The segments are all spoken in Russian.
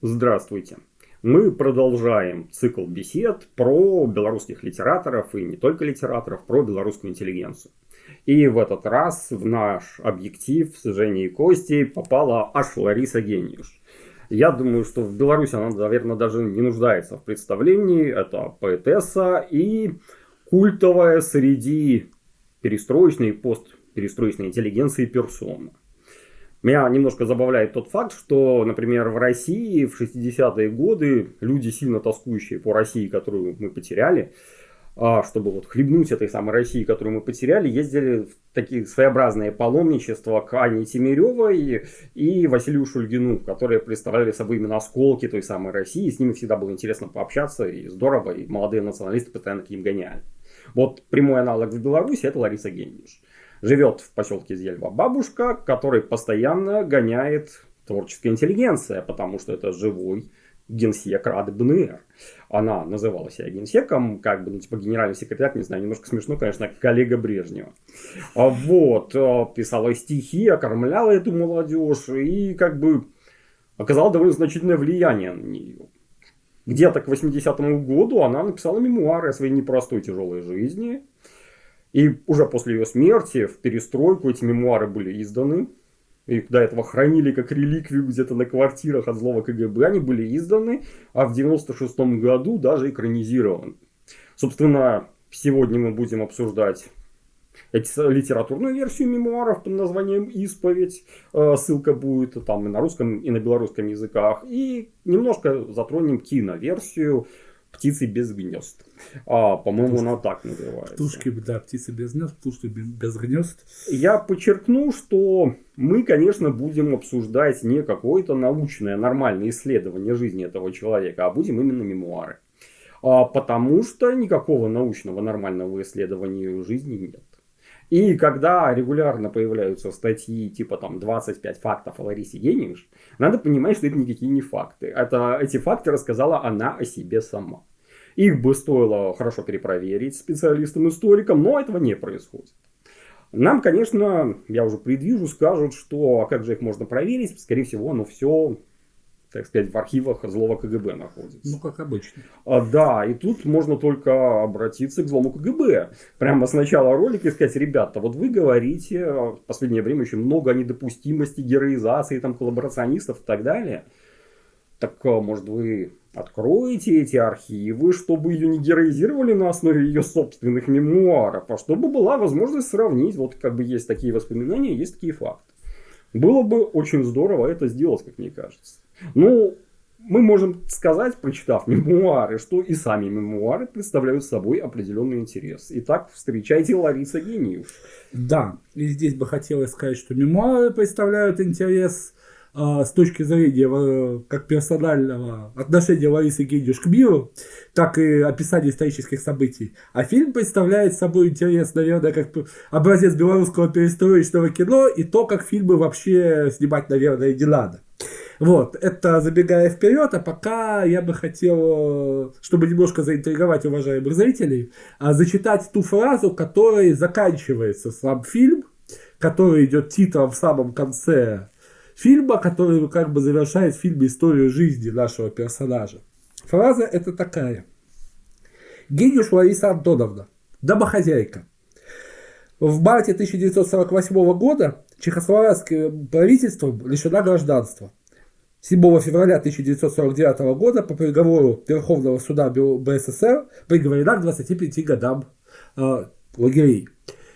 Здравствуйте. Мы продолжаем цикл бесед про белорусских литераторов и не только литераторов, про белорусскую интеллигенцию. И в этот раз в наш объектив с Женей и Костей попала аж Лариса Гениуш. Я думаю, что в Беларуси она, наверное, даже не нуждается в представлении. Это поэтесса и культовая среди перестроечной и постперестроечной интеллигенции персона. Меня немножко забавляет тот факт, что, например, в России в 60-е годы люди, сильно тоскующие по России, которую мы потеряли, а, чтобы вот хлебнуть этой самой России, которую мы потеряли, ездили в такие своеобразные паломничества к Ане Тимиревой и Василию Шульгину, которые представляли собой именно осколки той самой России. С ними всегда было интересно пообщаться, и здорово, и молодые националисты постоянно к ним гоняли. Вот прямой аналог в Беларуси это Лариса Генниш. Живет в поселке Зельва бабушка, который постоянно гоняет творческая интеллигенция, потому что это живой генсек Рады БНР. Она называла себя генсеком, как бы, ну, типа, генеральный секретарь, не знаю, немножко смешно, конечно, коллега Брежнева. А вот, э, писала стихи, окормляла эту молодежь и, как бы, оказала довольно значительное влияние на нее. Где-то к 80-му году она написала мемуары о своей непростой тяжелой жизни, и уже после ее смерти, в перестройку, эти мемуары были изданы. Их до этого хранили как реликвию где-то на квартирах от злого КГБ. Они были изданы, а в 96 году даже экранизированы. Собственно, сегодня мы будем обсуждать литературную версию мемуаров под названием «Исповедь». Э, ссылка будет там и на русском, и на белорусском языках. И немножко затронем киноверсию птицы без гнезд. А, по-моему, она так называется. Птушки, да, птицы без гнезд, птушки без гнезд. Я подчеркну, что мы, конечно, будем обсуждать не какое-то научное, нормальное исследование жизни этого человека, а будем именно мемуары. А, потому что никакого научного нормального исследования жизни нет. И когда регулярно появляются статьи типа там 25 фактов о Ларисе Генинш, надо понимать, что это никакие не факты. Это, эти факты рассказала она о себе сама. Их бы стоило хорошо перепроверить специалистам-историкам, но этого не происходит. Нам, конечно, я уже предвижу, скажут, что а как же их можно проверить? Скорее всего, оно все так сказать, в архивах злого КГБ находится. Ну, как обычно. А, да, и тут можно только обратиться к злому КГБ. Прямо с начала ролика и сказать, ребята, вот вы говорите в последнее время очень много о недопустимости героизации, там, коллаборационистов и так далее. Так, а, может, вы откроете эти архивы, чтобы ее не героизировали на основе ее собственных мемуаров, а чтобы была возможность сравнить, вот как бы есть такие воспоминания, есть такие факты. Было бы очень здорово это сделать, как мне кажется. Ну, мы можем сказать, прочитав мемуары, что и сами мемуары представляют собой определенный интерес. Итак, встречайте Лариса Гениев. Да, и здесь бы хотелось сказать, что мемуары представляют интерес э, с точки зрения э, как персонального отношения Ларисы Гениев к миру, так и описания исторических событий. А фильм представляет собой интерес, наверное, как образец белорусского перестроечного кино и то, как фильмы вообще снимать, наверное, не надо. Вот, это забегая вперед, а пока я бы хотел, чтобы немножко заинтриговать уважаемых зрителей, а, зачитать ту фразу, которой заканчивается сам фильм, который идет титром в самом конце фильма, который как бы завершает в фильме историю жизни нашего персонажа. Фраза это такая. Гениуш Лариса Антоновна, домохозяйка. В марте 1948 года чехословацкое правительство лишено гражданства. 7 февраля 1949 года по приговору Верховного суда БССР приговорена к 25 годам э, лагерей.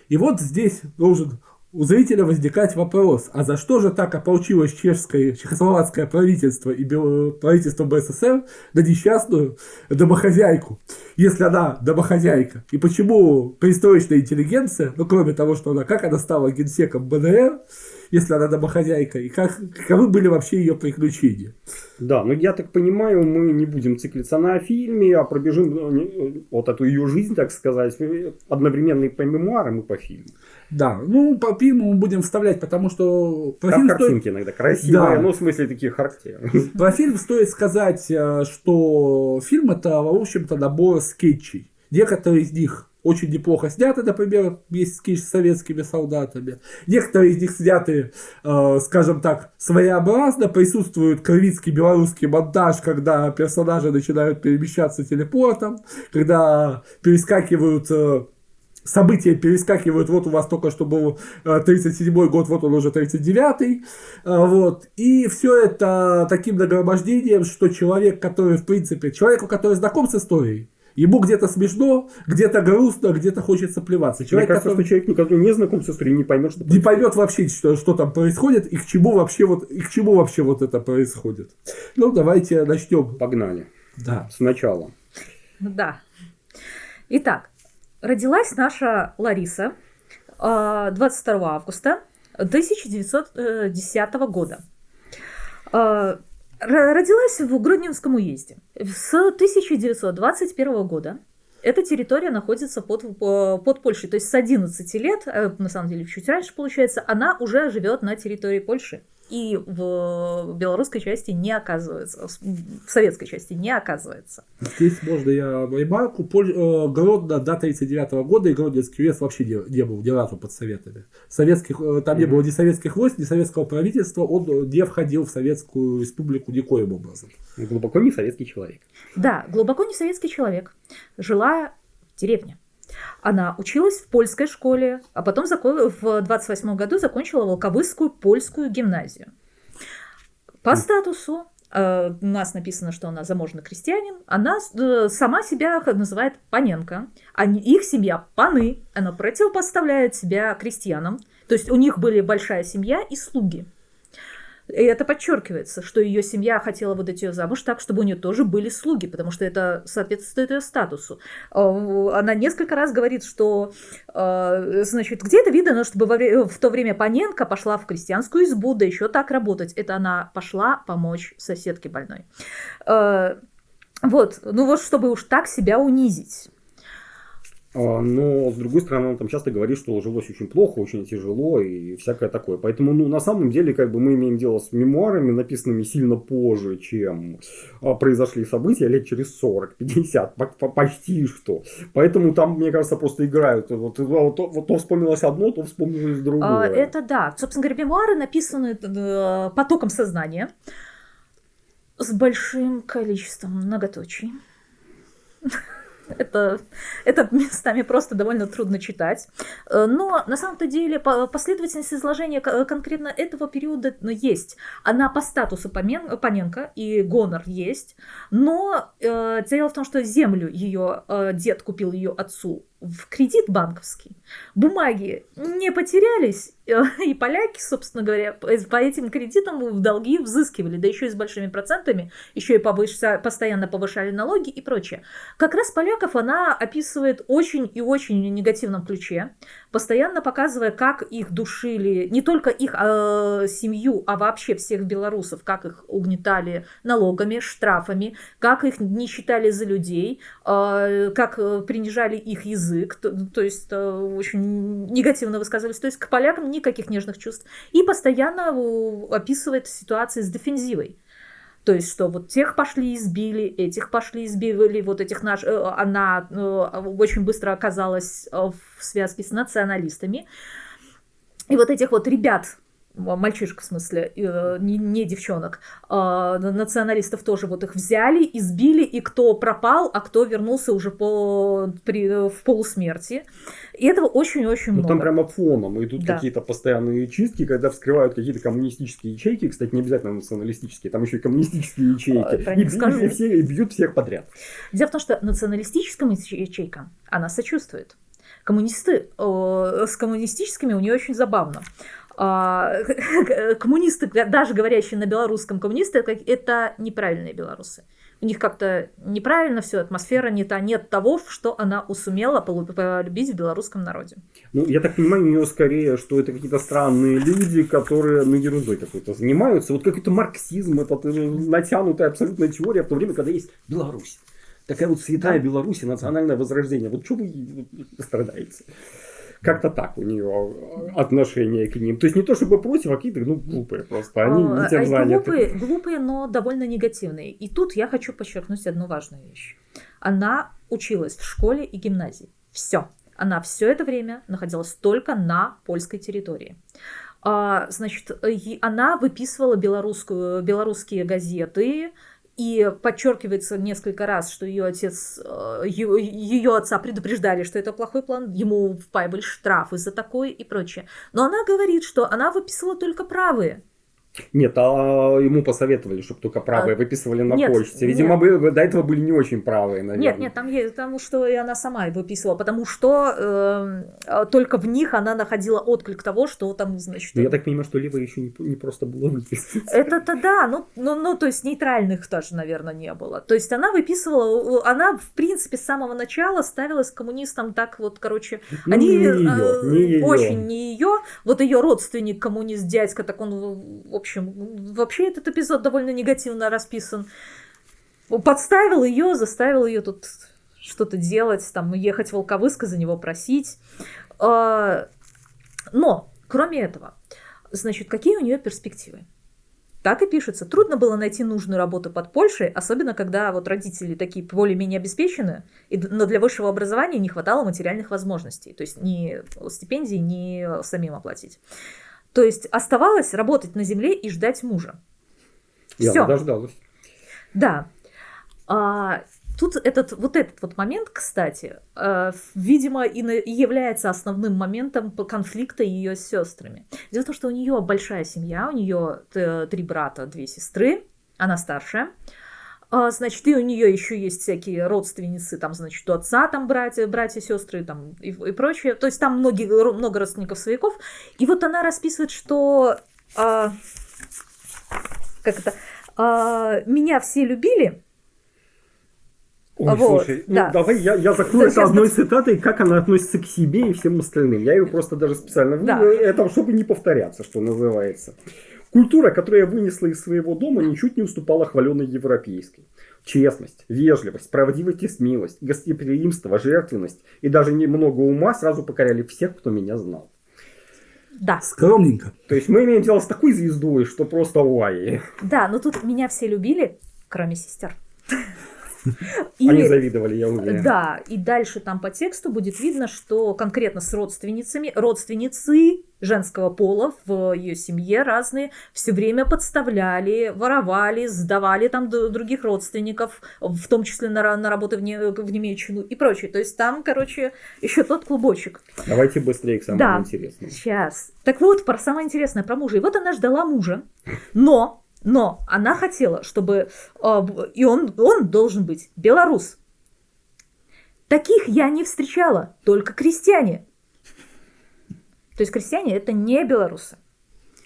И вот здесь должен у зрителя возникать вопрос, а за что же так ополчилось чешское, чехословацкое правительство и правительство БССР на несчастную домохозяйку, если она домохозяйка? И почему перестроечная интеллигенция, ну кроме того, что она, как она стала генсеком БНР, если она домохозяйка, и как, каковы были вообще ее приключения. Да, ну я так понимаю, мы не будем циклиться на фильме, а пробежим ну, вот эту ее жизнь, так сказать, одновременно и по мемуарам, и по фильму. Да, ну по фильму мы будем вставлять, потому что... Про Там фильм картинки стоит... иногда красивые, да. ну в смысле такие характерные. Про фильм стоит сказать, э, что фильм это, в общем-то, набор скетчей. Некоторые из них очень неплохо сняты, например, есть скетч с советскими солдатами. Некоторые из них сняты, э, скажем так, своеобразно. Присутствует кровицкий белорусский монтаж, когда персонажи начинают перемещаться телепортом, когда перескакивают э, события перескакивают, вот у вас только что был 37-й год, вот он уже 39-й, вот, и все это таким нагромождением, что человек, который, в принципе, человеку, который знаком с историей, Ему где-то смешно, где-то грустно, где-то хочется плеваться. Человек, Мне кажется, который... что человек, который не знаком с историей, не поймет, что Не поймет вообще, что, что там происходит и к чему вообще вот и к чему вообще вот это происходит. Ну, давайте начнем. Погнали. Да. Сначала. Да. Итак, родилась наша Лариса 22 а, августа 1910 года. А, Родилась в Гродненском уезде. С 1921 года эта территория находится под, под Польшей. То есть с 11 лет, э, на самом деле чуть раньше получается, она уже живет на территории Польши и в белорусской части не оказывается, в советской части не оказывается. Здесь можно я ремарку. Э, Гродно до 1939 года и Гродненский уезд вообще не, не был ни разу под советами. Советских, э, там не было ни советских войск, ни советского правительства, он не входил в Советскую Республику никоим образом. Глубоко не советский человек. Да, глубоко не советский человек. Жила в деревне. Она училась в польской школе, а потом в 28 году закончила Волковыскую польскую гимназию. По статусу э, у нас написано, что она заможный крестьянин, она э, сама себя называет Паненко, а их семья Паны, она противопоставляет себя крестьянам, то есть у них были большая семья и слуги. И это подчеркивается, что ее семья хотела выдать ее замуж так, чтобы у нее тоже были слуги, потому что это соответствует ее статусу. А, она несколько раз говорит, что, а, значит, где-то видно, чтобы в то время Паненко пошла в крестьянскую избу, да еще так работать. Это она пошла помочь соседке больной. А, вот, ну вот, чтобы уж так себя унизить. А, но, с другой стороны, он там часто говорит, что жилось очень плохо, очень тяжело и всякое такое. Поэтому, ну, на самом деле, как бы мы имеем дело с мемуарами, написанными сильно позже, чем а, произошли события, лет через 40-50, почти что. Поэтому там, мне кажется, просто играют. Вот, вот, вот то вспомнилось одно, то вспомнилось другое. А, это да. Собственно говоря, мемуары написаны э, потоком сознания с большим количеством многоточий. Это, это местами просто довольно трудно читать. Э, но на самом-то деле последовательность изложения конкретно этого периода ну, есть. Она по статусу Паненко и гонор есть. Но э, дело в том, что землю ее э, дед купил ее отцу в кредит банковский. Бумаги не потерялись, э, и поляки, собственно говоря, по этим кредитам в долги взыскивали, да еще и с большими процентами, еще и повыш... постоянно повышали налоги и прочее. Как раз поляков она описывает очень и очень негативном ключе, постоянно показывая, как их душили, не только их э, семью, а вообще всех белорусов, как их угнетали налогами, штрафами, как их не считали за людей, э, как принижали их язык, язык, то, то есть э, очень негативно высказывались, то есть к полякам никаких нежных чувств. И постоянно э, описывает ситуации с дефензивой. То есть, что вот тех пошли избили, этих пошли избили, вот этих наш... Э, она очень быстро оказалась в связке с националистами. И вот этих вот ребят, мальчишек в смысле, э, не, не девчонок, а, националистов тоже вот их взяли, избили, и кто пропал, а кто вернулся уже по, при, в полусмерти. И этого очень-очень ну, много. Там прямо фоном идут да. какие-то постоянные чистки, когда вскрывают какие-то коммунистические ячейки, кстати, не обязательно националистические, там еще и коммунистические ячейки, и, скажу. И, все, и бьют всех подряд. Дело в том, что националистическим ячейкам она сочувствует. Коммунисты, с коммунистическими у нее очень забавно. А, коммунисты, даже говорящие на белорусском коммунисты, это неправильные белорусы. У них как-то неправильно все, атмосфера не та, нет того, что она усумела полюбить в белорусском народе. Ну, я так понимаю, у нее скорее, что это какие-то странные люди, которые, ну, ерундой какой-то занимаются. Вот какой-то марксизм, это натянутая абсолютная теория в то время, когда есть Беларусь. Такая вот святая да. Беларусь, национальное возрождение. Вот что вы страдаете? Как-то так у нее отношение к ним. То есть не то чтобы против, а какие-то ну, глупые просто. Они не тем заняты. Глупые, глупые, но довольно негативные. И тут я хочу подчеркнуть одну важную вещь. Она училась в школе и гимназии. Все. Она все это время находилась только на польской территории. А, значит, она выписывала белорусскую, белорусские газеты, и подчеркивается несколько раз, что ее отец, э, ее, отца предупреждали, что это плохой план, ему впаивали штрафы за такое и прочее. Но она говорит, что она выписывала только правые. Нет, а ему посоветовали, чтобы только правые а, выписывали на нет, почте. Видимо, нет. Бы, до этого были не очень правые, наверное. Нет, нет, там есть, потому что и она сама выписывала, потому что э, только в них она находила отклик того, что там, значит... Но я так понимаю, что левые еще не, не просто было выписывать. Это-то да, ну, ну, ну, то есть нейтральных тоже, наверное, не было. То есть она выписывала, она, в принципе, с самого начала ставилась коммунистам так вот, короче, ну, они не ее, э, не ее. очень не ее. Вот ее родственник, коммунист, дядька, так он, в общем, вообще этот эпизод довольно негативно расписан. Подставил ее, заставил ее тут что-то делать, там, ехать в Волковыск за него просить. А, но, кроме этого, значит, какие у нее перспективы? Так и пишется. Трудно было найти нужную работу под Польшей, особенно когда вот родители такие более-менее обеспечены, но для высшего образования не хватало материальных возможностей. То есть ни стипендии, ни самим оплатить. То есть оставалось работать на земле и ждать мужа. Я Всё. дождалась. Да. А, тут этот, вот этот вот момент, кстати, э, видимо, и, на, и является основным моментом конфликта ее с сестрами. Дело в том, что у нее большая семья, у нее три брата, две сестры, она старшая. Значит, и у нее еще есть всякие родственницы, там, значит, у отца там братья, братья, сестры там и, и прочее. То есть там многие, много родственников свояков. И вот она расписывает, что а, как это, а, меня все любили. Ой, вот, слушай, ну, да. ну давай я, я закрою это одной сейчас... цитатой, как она относится к себе и всем остальным. Я ее просто даже специально да. это чтобы не повторяться, что называется. Культура, которую я вынесла из своего дома, ничуть не уступала хваленной европейской. Честность, вежливость, правдивость и смелость, гостеприимство, жертвенность и даже немного ума сразу покоряли всех, кто меня знал. Да. Скромненько. То есть мы имеем дело с такой звездой, что просто уай. Да, но тут меня все любили, кроме сестер. И, Они завидовали, я уверен. Да, и дальше там по тексту будет видно, что конкретно с родственницами, родственницы женского пола в ее семье разные все время подставляли, воровали, сдавали там других родственников, в том числе на, на работы в, не, в Немеччину и прочее. То есть там, короче, еще тот клубочек. Давайте быстрее к самому да, интересному. Сейчас. Так вот, про самое интересное, про мужа. И вот она ждала мужа, но но она хотела, чтобы... Э, и он, он должен быть белорус. Таких я не встречала, только крестьяне. То есть крестьяне это не белорусы.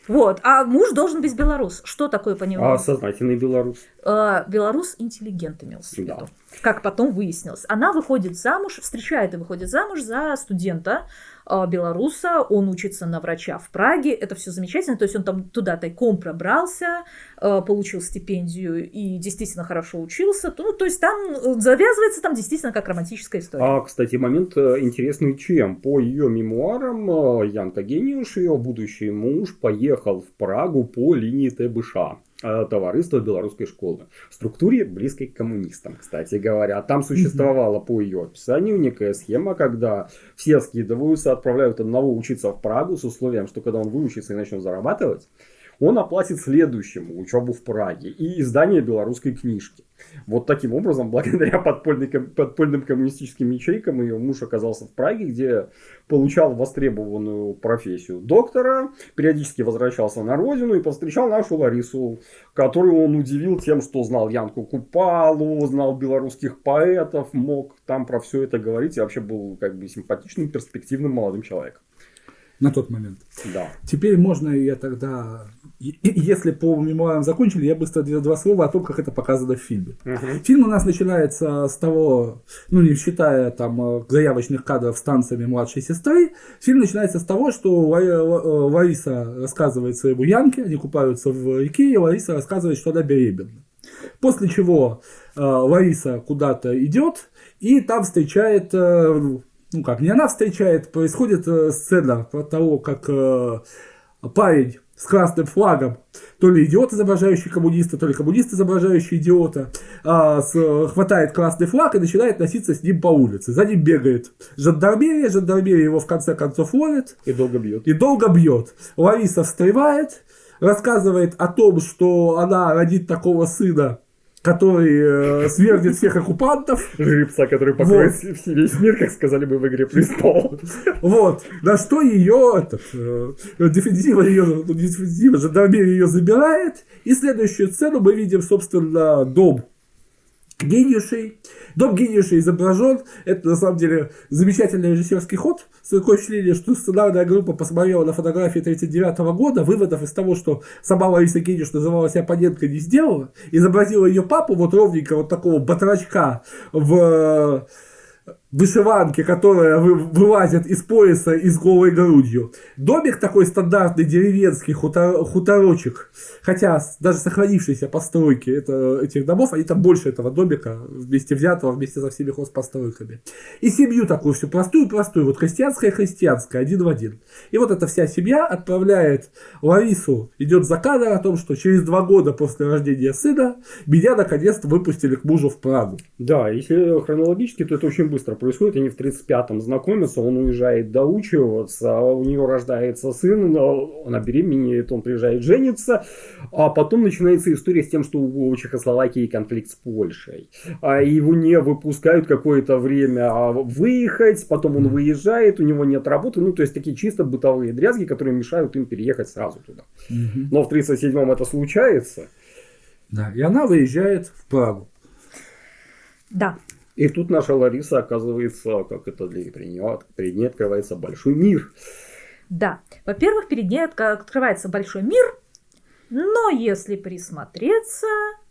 Вот, а муж должен быть белорус. Что такое по нему? А сознательный белорус? Э, белорус интеллигент имелся в виду. Да. Как потом выяснилось. Она выходит замуж, встречает и выходит замуж за студента, а, белоруса, он учится на врача в Праге, это все замечательно, то есть он там туда тайком пробрался, а, получил стипендию и действительно хорошо учился, ну, то есть там э, завязывается там действительно как романтическая история. А, кстати, момент э, интересный чем? По ее мемуарам э, Янка Гениуш, ее будущий муж, поехал в Прагу по линии ТБШ. Э, товариства белорусской школы. В структуре близкой к коммунистам, кстати говоря. Там существовала по ее описанию некая схема, когда все скидываются, отправляют одного учиться в Прагу с условием, что когда он выучится и начнет зарабатывать, он оплатит следующему учебу в Праге и издание белорусской книжки. Вот таким образом, благодаря подпольным, коммунистическим ячейкам, ее муж оказался в Праге, где получал востребованную профессию доктора, периодически возвращался на родину и повстречал нашу Ларису, которую он удивил тем, что знал Янку Купалу, знал белорусских поэтов, мог там про все это говорить и вообще был как бы симпатичным, перспективным молодым человеком на тот момент. Да. Теперь можно я тогда, если по мемуарам закончили, я быстро два слова о том, как это показано в фильме. Угу. Фильм у нас начинается с того, ну не считая там э, заявочных кадров с танцами младшей сестры, фильм начинается с того, что э, Лариса рассказывает своему Янке, они купаются в реке, и Лариса рассказывает, что она беременна. После чего э, Лариса куда-то идет, и там встречает э, ну как, не она встречает, происходит э, сцена про того, как э, парень с красным флагом, то ли идиот, изображающий коммуниста, то ли коммунист, изображающий идиота, а, с, хватает красный флаг и начинает носиться с ним по улице. За ним бегает жандармерия, жандармерия его в конце концов ловит. И долго бьет. И долго бьет. Лариса встревает, рассказывает о том, что она родит такого сына, который э, свергнет всех оккупантов. Жеребца, который покроет вот. весь мир, как сказали бы в «Игре престолов». Вот. На что ее, этот, э, ее, ну, дефензива, жандармерия ее забирает. И следующую сцену мы видим, собственно, дом гениушей. Дом гениушей изображен. Это на самом деле замечательный режиссерский ход. Такое впечатление, что сценарная группа посмотрела на фотографии 1939 года, выводов из того, что сама Лариса Гениуш называлась оппоненткой, не сделала. Изобразила ее папу вот ровненько вот такого батрачка в вышиванки, которая вылазит из пояса и с голой грудью. Домик такой стандартный деревенский, хутор, хуторочек. Хотя даже сохранившиеся постройки это, этих домов, они там больше этого домика вместе взятого, вместе со всеми хозпостройками. И семью такую всю простую-простую, вот христианская-христианская, один в один. И вот эта вся семья отправляет Ларису, идет за кадр о том, что через два года после рождения сына меня наконец-то выпустили к мужу в Прагу. Да, если хронологически, то это очень быстро происходит. Они в 35-м знакомятся, он уезжает доучиваться, у нее рождается сын, она беременеет, он приезжает жениться. А потом начинается история с тем, что у Чехословакии конфликт с Польшей. А его не выпускают какое-то время а выехать, потом он выезжает, у него нет работы. Ну, то есть такие чисто бытовые дрязги, которые мешают им переехать сразу туда. Но в 37-м это случается. Да, и она выезжает в Прагу. Да. И тут наша Лариса оказывается, как это для нее, перед ней открывается большой мир. Да. Во-первых, перед ней открывается большой мир, но если присмотреться,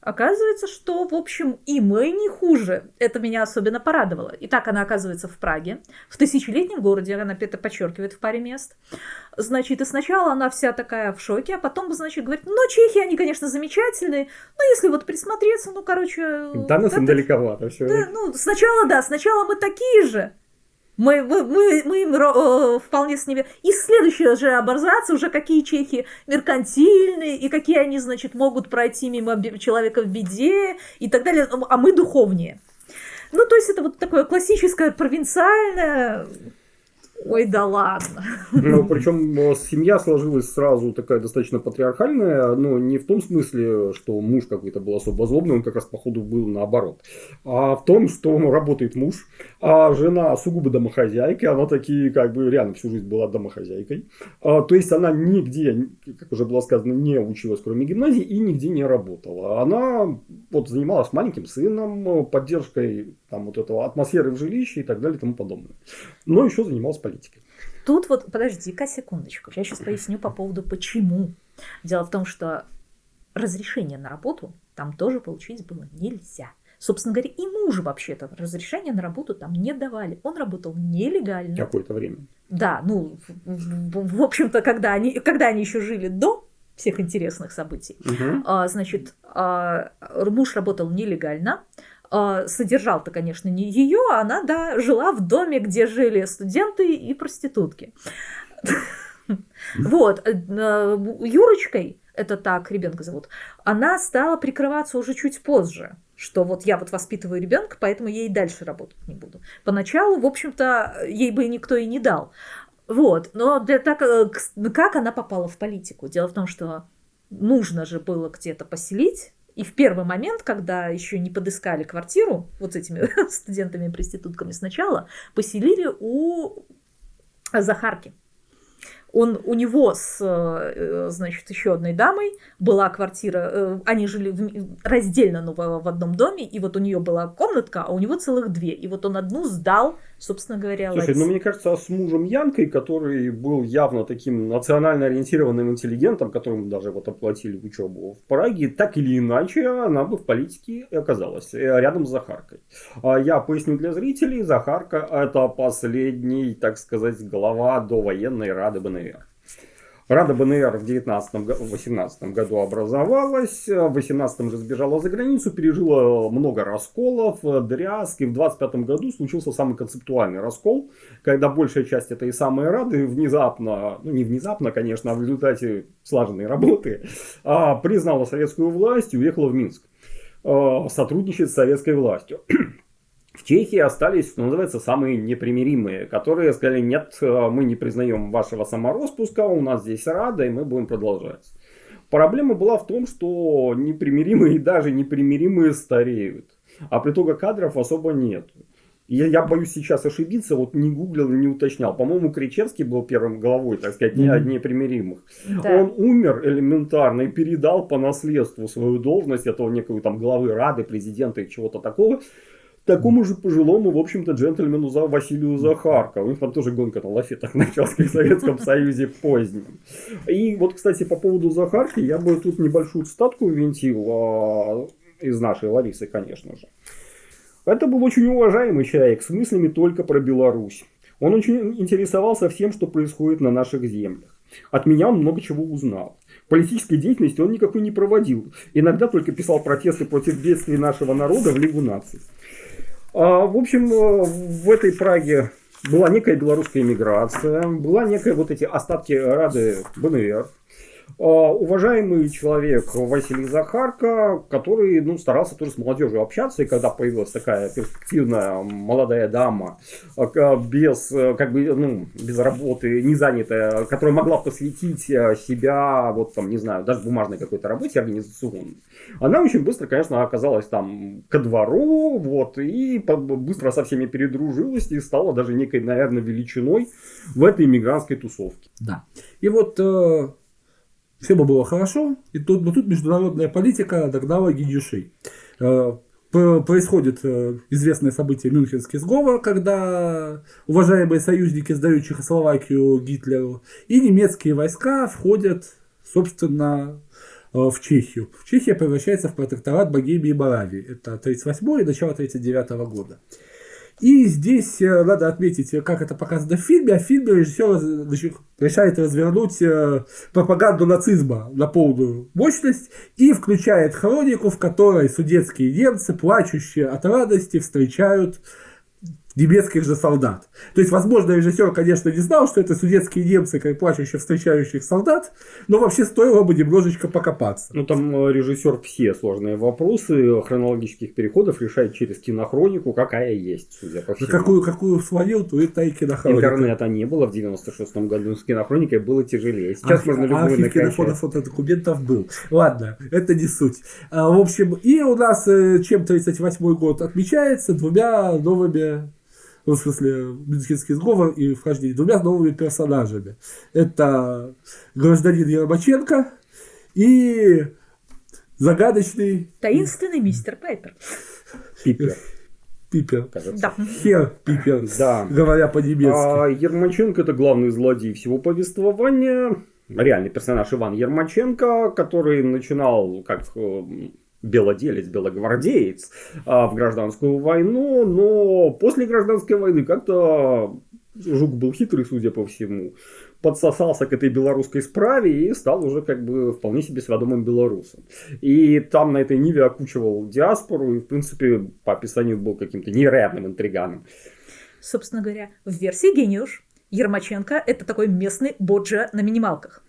оказывается, что, в общем, и мы не хуже. Это меня особенно порадовало. Итак, она оказывается в Праге, в тысячелетнем городе, она это подчеркивает в паре мест. Значит, и сначала она вся такая в шоке, а потом, значит, говорит, ну, чехи, они, конечно, замечательные, но если вот присмотреться, ну, короче... Да, нас им далековато все. Да, ну, сначала, да, сначала мы такие же, мы, мы, мы, мы им э, вполне с ними... И следующая же аборзация, уже какие чехи меркантильные, и какие они, значит, могут пройти мимо человека в беде, и так далее, а мы духовнее. Ну, то есть это вот такое классическое провинциальное Ой, да ладно. Ну, причем э, семья сложилась сразу такая достаточно патриархальная, но не в том смысле, что муж какой-то был особо злобный, он как раз походу был наоборот, а в том, что работает муж, а жена сугубо домохозяйка, она такие как бы реально всю жизнь была домохозяйкой. А, то есть она нигде, как уже было сказано, не училась, кроме гимназии, и нигде не работала. Она вот занималась маленьким сыном, поддержкой там вот этого атмосферы в жилище и так далее и тому подобное. Но еще занималась политикой. Тут вот, подожди-ка секундочку, я сейчас поясню по поводу почему. Дело в том, что разрешение на работу там тоже получить было нельзя. Собственно говоря, и мужу вообще-то разрешение на работу там не давали. Он работал нелегально. Какое-то время. Да, ну, в, в общем-то, когда они, когда они еще жили до всех интересных событий, угу. а, значит, а, муж работал нелегально, содержал-то, конечно, не ее, она, да, жила в доме, где жили студенты и проститутки. Вот, э, Юрочкой, это так ребенка зовут, она стала прикрываться уже чуть позже, что вот я вот воспитываю ребенка, поэтому ей дальше работать не буду. Поначалу, в общем-то, ей бы никто и не дал. Вот, но для так, э, как она попала в политику? Дело в том, что нужно же было где-то поселить и в первый момент, когда еще не подыскали квартиру, вот с этими студентами и проститутками сначала, поселили у Захарки он, у него с, э, значит, еще одной дамой была квартира, э, они жили раздельно, но в одном доме, и вот у нее была комнатка, а у него целых две. И вот он одну сдал, собственно говоря, Слушай, Ларисе. ну мне кажется, с мужем Янкой, который был явно таким национально ориентированным интеллигентом, которому даже вот оплатили учебу в Праге, так или иначе она бы в политике оказалась э, рядом с Захаркой. А я поясню для зрителей, Захарка это последний, так сказать, глава до военной Рады БНР. Рада БНР в 19-18 году образовалась, в 18 же сбежала за границу, пережила много расколов, дрязг, и в 25 году случился самый концептуальный раскол, когда большая часть этой самой Рады внезапно, ну не внезапно, конечно, а в результате слаженной работы, а, признала советскую власть и уехала в Минск а, сотрудничать с советской властью. В Чехии остались, что называется, самые непримиримые, которые сказали, нет, э, мы не признаем вашего самороспуска, у нас здесь Рада, и мы будем продолжать. Проблема была в том, что непримиримые и даже непримиримые стареют, а притога кадров особо нет. Я, я боюсь сейчас ошибиться, вот не гуглил не уточнял. По-моему, Кричевский был первым главой, так сказать, не mm-hmm. непримиримых. Да. Он умер элементарно и передал по наследству свою должность этого некого там главы Рады, президента и чего-то такого такому же пожилому, в общем-то, джентльмену за Василию Захарко. У них там тоже гонка на лафетах началась, в Советском Союзе позднем. И вот, кстати, по поводу Захарки, я бы тут небольшую статку винтил а, из нашей Ларисы, конечно же. Это был очень уважаемый человек с мыслями только про Беларусь. Он очень интересовался всем, что происходит на наших землях. От меня он много чего узнал. Политической деятельности он никакой не проводил. Иногда только писал протесты против бедствий нашего народа в Лигу наций. А, в общем, э, в этой Праге была некая белорусская иммиграция, была некая вот эти остатки Рады БНР. А, уважаемый человек Василий Захарко, который ну, старался тоже с молодежью общаться, и когда появилась такая перспективная молодая дама, а, без, как бы, ну, без работы, не занятая, которая могла посвятить э, себя, вот там, не знаю, даже бумажной какой-то работе организационной, она очень быстро, конечно, оказалась там ко двору, вот, и быстро со всеми передружилась и стала даже некой, наверное, величиной в этой иммигрантской тусовке. Да. И вот э, все бы было хорошо, и тут, но тут международная политика догнала гидюшей. Э, происходит э, известное событие Мюнхенский сговор, когда уважаемые союзники сдают Чехословакию Гитлеру, и немецкие войска входят, собственно, э, в Чехию. Чехия превращается в протекторат Богемии и Моравии. Это 1938 и начало 1939 года. И здесь э, надо отметить, как это показано в фильме, а в фильме режиссер решает развернуть э, пропаганду нацизма на полную мощность и включает хронику, в которой судетские немцы, плачущие от радости, встречают немецких же солдат. То есть, возможно, режиссер, конечно, не знал, что это судетские немцы, как плачущие встречающих солдат, но вообще стоило бы немножечко покопаться. Ну, там э, режиссер все сложные вопросы хронологических переходов решает через кинохронику, какая есть, судя по всему. Какую, какую свалил, то это и кинохроника. Интернета не было в 96-м году, с кинохроникой было тяжелее. Сейчас архив, можно любую архив накачать. фотодокументов был. Ладно, это не суть. А, в общем, и у нас э, чем 38 год отмечается двумя новыми ну, в смысле, Мюнхенский сговор и вхождение двумя новыми персонажами. Это гражданин Ермаченко и загадочный... Таинственный мистер Пайпер. Пипер. Пипер. Да. Хер Пипер, Да. говоря по-немецки. А Ермаченко это главный злодей всего повествования. Реальный персонаж Иван Ермаченко, который начинал как э, белоделец, белогвардеец а, в гражданскую войну, но после гражданской войны как-то Жук был хитрый, судя по всему, подсосался к этой белорусской справе и стал уже как бы вполне себе сведомым белорусом. И там на этой ниве окучивал диаспору и, в принципе, по описанию был каким-то невероятным интриганом. Собственно говоря, в версии «Гениуш» Ермаченко – это такой местный боджа на минималках.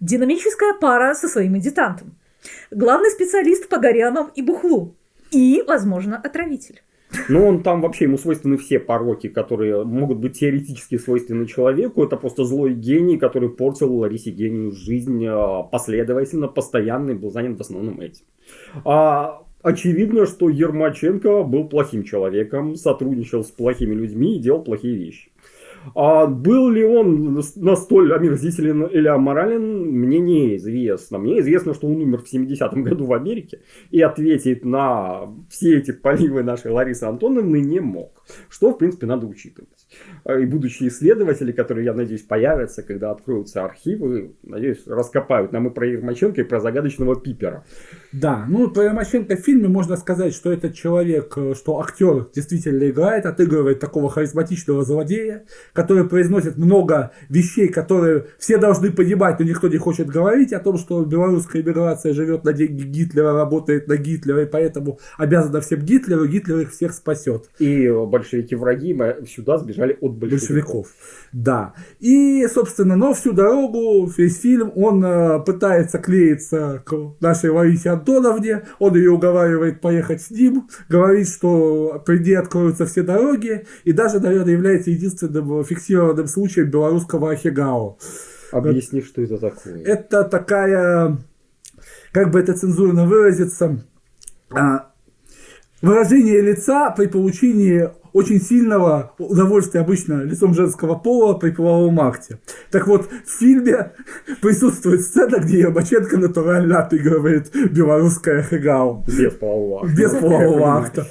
Динамическая пара со своим адъютантом – главный специалист по горянам и бухлу. И, возможно, отравитель. Ну, он там вообще, ему свойственны все пороки, которые могут быть теоретически свойственны человеку. Это просто злой гений, который портил Ларисе гению жизнь а, последовательно, постоянно и был занят в основном этим. А, очевидно, что Ермаченко был плохим человеком, сотрудничал с плохими людьми и делал плохие вещи. А был ли он настолько омерзителен или аморален, мне неизвестно. Мне известно, что он умер в 70-м году в Америке и ответить на все эти поливы нашей Ларисы Антоновны не мог. Что, в принципе, надо учитывать. И будущие исследователи, которые, я надеюсь, появятся, когда откроются архивы, надеюсь, раскопают нам и про Ермаченко, и про загадочного Пипера. Да, ну про Ермаченко в фильме можно сказать, что этот человек, э, что актер действительно играет, отыгрывает такого харизматичного злодея, который произносит много вещей, которые все должны понимать, но никто не хочет говорить о том, что белорусская иммиграция живет на деньги Гитлера, работает на Гитлера, и поэтому обязана всем Гитлеру, Гитлер их всех спасет. И большевики-враги сюда сбежали от большевиков. большевиков. Да. И, собственно, но всю дорогу, весь фильм, он э, пытается клеиться к нашей Ларисе Антоновне, он ее уговаривает поехать с ним, говорит, что впереди откроются все дороги, и даже, наверное, является единственным фиксированным случаем белорусского Ахигао. Объясни, что это такое. Это такая, как бы это цензурно выразиться, а, выражение лица при получении очень сильного удовольствия обычно лицом женского пола при половом акте. Так вот, в фильме присутствует сцена, где Ербаченко натурально отыгрывает белорусское хэгау. Без полового акта. Без полового акта.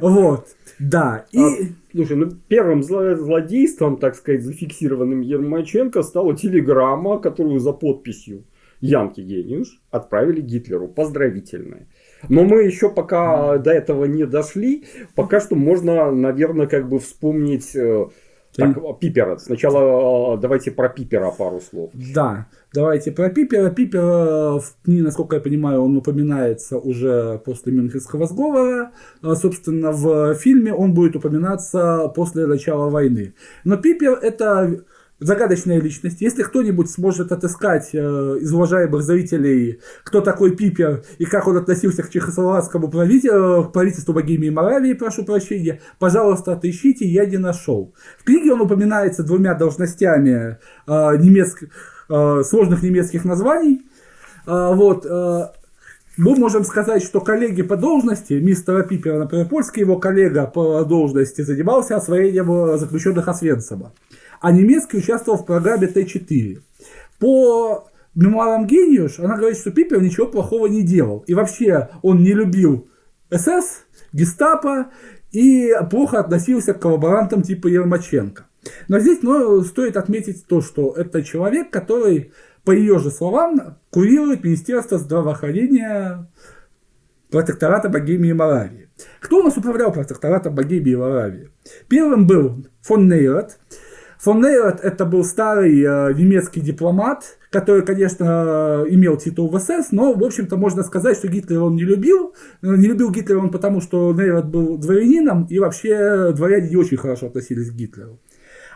Вот. Да. И... А, слушай, ну первым злодейством, так сказать, зафиксированным Ермаченко стала телеграмма, которую за подписью Янки Гениуш отправили Гитлеру. Поздравительная. Но мы еще пока до этого не дошли. Пока что можно, наверное, как бы вспомнить э, так, Пипера. Сначала э, давайте про Пипера пару слов. Да, давайте про Пипера. Пипер, насколько я понимаю, он упоминается уже после Мюнхенского сговора. Э, собственно, в фильме он будет упоминаться после начала войны. Но Пипер это загадочная личность. Если кто-нибудь сможет отыскать э, из уважаемых зрителей, кто такой Пипер и как он относился к чехословацкому правителю, к правительству Богемии и Моравии, прошу прощения, пожалуйста, отыщите, я не нашел. В книге он упоминается двумя должностями э, немецк... э, сложных немецких названий. Э, вот, э, мы можем сказать, что коллеги по должности, мистера Пипера, например, польский его коллега по должности занимался освоением заключенных Освенцима а немецкий участвовал в программе Т-4. По мемуарам Гениуш она говорит, что Пипер ничего плохого не делал. И вообще он не любил СС, гестапо и плохо относился к коллаборантам типа Ермаченко. Но здесь ну, стоит отметить то, что это человек, который, по ее же словам, курирует Министерство здравоохранения протектората Богемии и Моравии. Кто у нас управлял протекторатом Богемии и Моравии? Первым был фон Нейрот, Фон Нейрот это был старый э, немецкий дипломат, который, конечно, имел титул в СС, но, в общем-то, можно сказать, что Гитлера он не любил. Не любил Гитлера он потому, что Нейрот был дворянином, и вообще дворяне не очень хорошо относились к Гитлеру.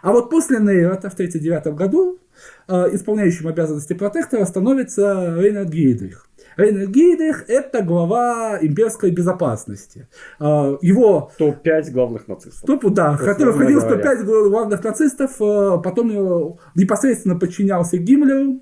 А вот после Нейрота в 1939 году э, исполняющим обязанности протектора становится Рейнард Гейдрих. Рейнер Гейдрих – это глава имперской безопасности. А, его... Топ-5 главных нацистов. Топ, да, который входил в топ-5 главных нацистов, а, потом непосредственно подчинялся Гиммлеру.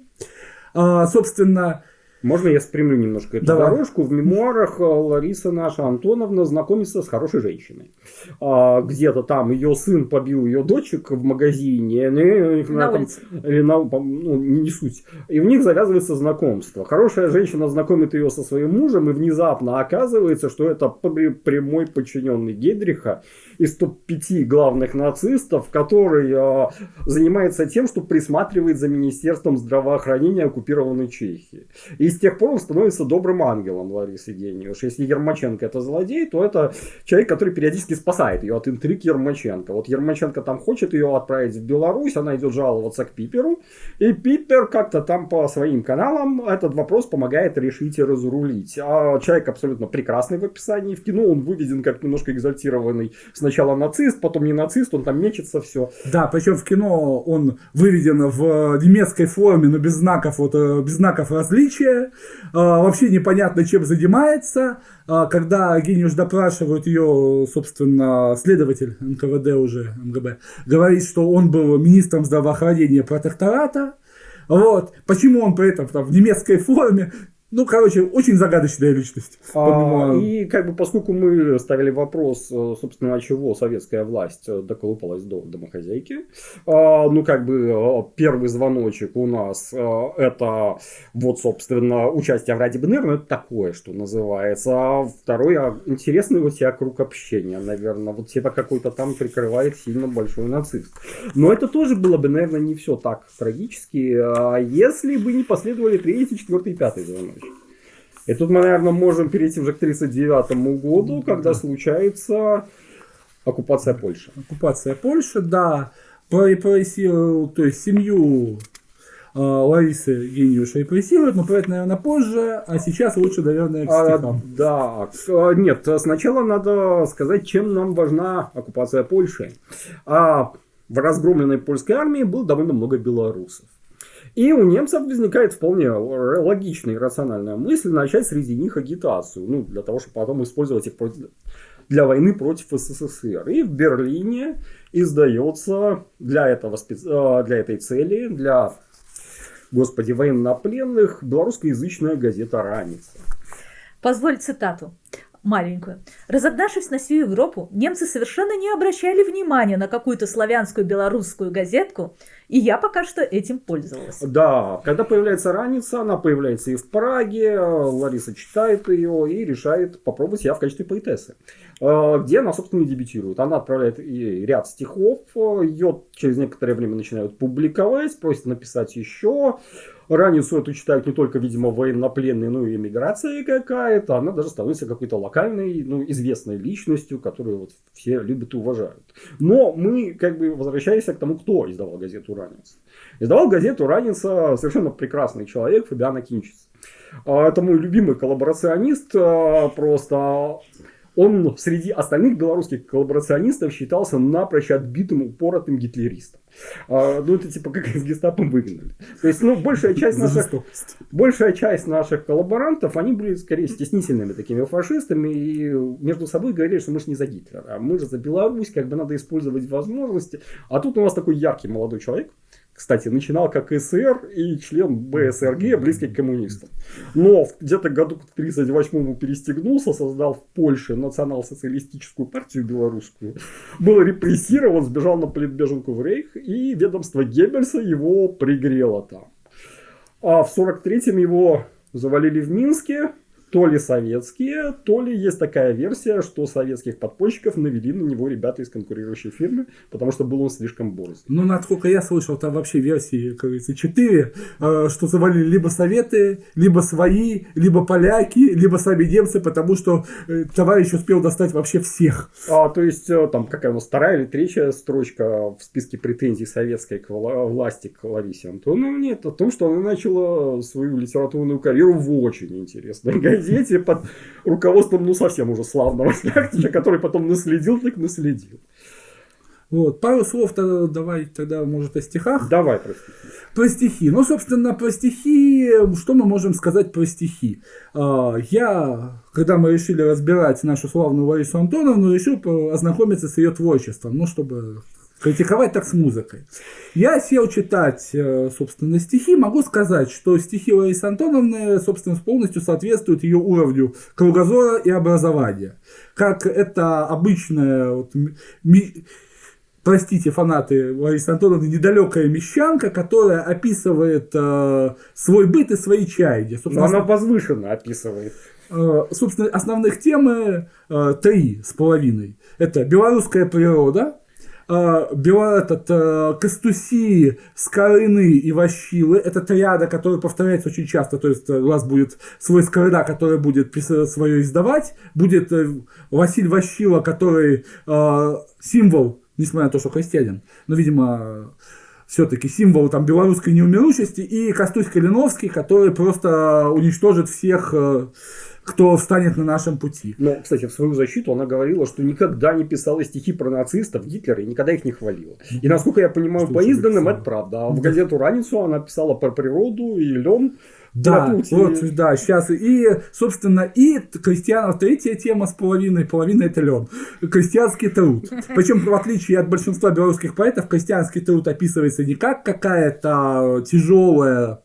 А, собственно, можно я спрямлю немножко эту Давай. дорожку? В мемуарах э, Лариса наша Антоновна знакомится с хорошей женщиной. А, где-то там ее сын побил ее дочек в магазине. Ну, на там, или на, ну, не суть. И в них завязывается знакомство. Хорошая женщина знакомит ее со своим мужем, и внезапно оказывается, что это прямой подчиненный Гедриха из топ-5 главных нацистов, который а, занимается тем, что присматривает за Министерством здравоохранения оккупированной Чехии. И с тех пор он становится добрым ангелом Ларисы Гениуш. Если Ермаченко это злодей, то это человек, который периодически спасает ее от интриг Ермаченко. Вот Ермаченко там хочет ее отправить в Беларусь, она идет жаловаться к Пиперу, и Пипер как-то там по своим каналам этот вопрос помогает решить и разрулить. А человек абсолютно прекрасный в описании. В кино он выведен как немножко экзальтированный сначала нацист, потом не нацист, он там мечется все. Да, причем в кино он выведен в немецкой форме, но без знаков, вот, э, без знаков различия. А, вообще непонятно, чем занимается. А, когда Гениуш допрашивают ее, собственно, следователь НКВД уже, МГБ, говорит, что он был министром здравоохранения протектората, вот. Почему он при этом там, в немецкой форме? Ну, короче, очень загадочная личность. А, и как бы поскольку мы ставили вопрос, э, собственно, от чего советская власть э, доколупалась до домохозяйки, а, ну, как бы э, первый звоночек у нас это вот, собственно, участие в Ради БНР, ну, это такое, что называется. А второй, а интересный у тебя круг общения, наверное. Вот тебя какой-то там прикрывает сильно большой нацист. Но это тоже было бы, наверное, не все так трагически, если бы не последовали третий, четвертый, пятый звоночек. И тут мы, наверное, можем перейти уже к 1939 году, когда Да. случается оккупация Польши. Оккупация Польши, да, репрессировал, то есть семью э, Ларисы Гениуш репрессируют, но про это, наверное, позже, а сейчас лучше, наверное, к А, стихам. да, к- нет, сначала надо сказать, чем нам важна оккупация Польши. А в разгромленной польской армии было довольно много белорусов. И у немцев возникает вполне логичная и рациональная мысль начать среди них агитацию, ну, для того, чтобы потом использовать их против- для войны против СССР. И в Берлине издается для, этого, а, для этой цели, для, господи, военнопленных, белорусскоязычная газета «Раница». Позволь цитату маленькую. Разогнавшись на всю Европу, немцы совершенно не обращали внимания на какую-то славянскую белорусскую газетку, и я пока что этим пользовалась. Да, когда появляется раница, она появляется и в Праге, Лариса читает ее и решает попробовать себя в качестве поэтессы. Э, Где она, собственно, и дебютирует. Она отправляет и ряд стихов, ее через некоторое время начинают публиковать, просят написать еще. Раницу эту читают не только, видимо, военнопленные, но и эмиграция какая-то. Она даже становится какой-то локальной, ну, известной личностью, которую вот все любят и уважают. Но мы, как бы, возвращаемся к тому, кто издавал газету «Раница». Издавал газету «Раница» совершенно прекрасный человек Фабиан Акинчис. А, Это мой любимый коллаборационист, а, просто он среди остальных белорусских коллаборационистов считался напрочь отбитым, упоротым гитлеристом. А, Ну, это типа как из гестапо выгнали. То есть, ну, большая часть наших большая часть наших коллаборантов, они были скорее стеснительными такими фашистами и между собой говорили, что мы же не за Гитлера, а мы же за Беларусь, как бы надо использовать возможности. А тут у нас такой яркий молодой человек, кстати, начинал как СССР и член БСРГ, близкий к коммунистам. Но где-то году к 1938 перестегнулся, создал в Польше национал-социалистическую партию белорусскую, был репрессирован, сбежал на политбеженку в Рейх, и ведомство Геббельса его пригрело там. А в 43-м его завалили в Минске, то ли советские, то ли есть такая версия, что советских подпольщиков навели на него ребята из конкурирующей фирмы, потому что был он слишком борзый. Ну, насколько я слышал, там вообще версии, как говорится, четыре, э, что завалили либо советы, либо свои, либо поляки, либо сами немцы, потому что э, товарищ успел достать вообще всех. А, то есть, э, там, какая у нас вторая или третья строчка в списке претензий советской к вла- власти к Ларисе Антоновне, это о том, что она начала свою литературную карьеру в очень интересной газете под руководством, ну, совсем уже славного шляхтича, который потом наследил, так наследил. Вот, пару слов тогда, давай тогда, может, о стихах. Давай, простите. Про стихи. Ну, собственно, про стихи, что мы можем сказать про стихи? А, Я, когда мы решили разбирать нашу славную Ларису Антоновну, решил ознакомиться с ее творчеством, ну, чтобы критиковать так с музыкой. Я сел читать, э, собственно, стихи. Могу сказать, что стихи Ларисы Антоновны, собственно, полностью соответствуют ее уровню кругозора и образования. Как это обычная вот, ми- простите, фанаты Ларисы Антоновны, недалекая мещанка, которая описывает э, свой быт и свои чаяния. Но Собственно, она возвышенно описывает. э, собственно, основных темы э, три с половиной. Это белорусская природа, э, бело- этот, э, Костуси, Скорыны и Ващилы. Это триада, которая повторяется очень часто. То есть э, у вас будет свой Скорына, который будет свое издавать. Будет э, Василь Ващила, который символ, несмотря на то, что христианин. Но, видимо, все-таки символ там белорусской неумерущести, и Костусь Калиновский, который просто уничтожит всех, кто встанет на нашем пути. Но, кстати, в свою защиту она говорила, что никогда не писала стихи про нацистов, Гитлера и никогда их не хвалила. И насколько я понимаю, Что по изданным это правда. А в газету «Раницу» она писала про природу и лен. Да, и- вот, да, сейчас. И, собственно, и крестьянов третья тема с половиной, половина это лен. Крестьянский труд. Причем, в отличие от большинства белорусских поэтов, крестьянский труд описывается не как какая-то тяжелая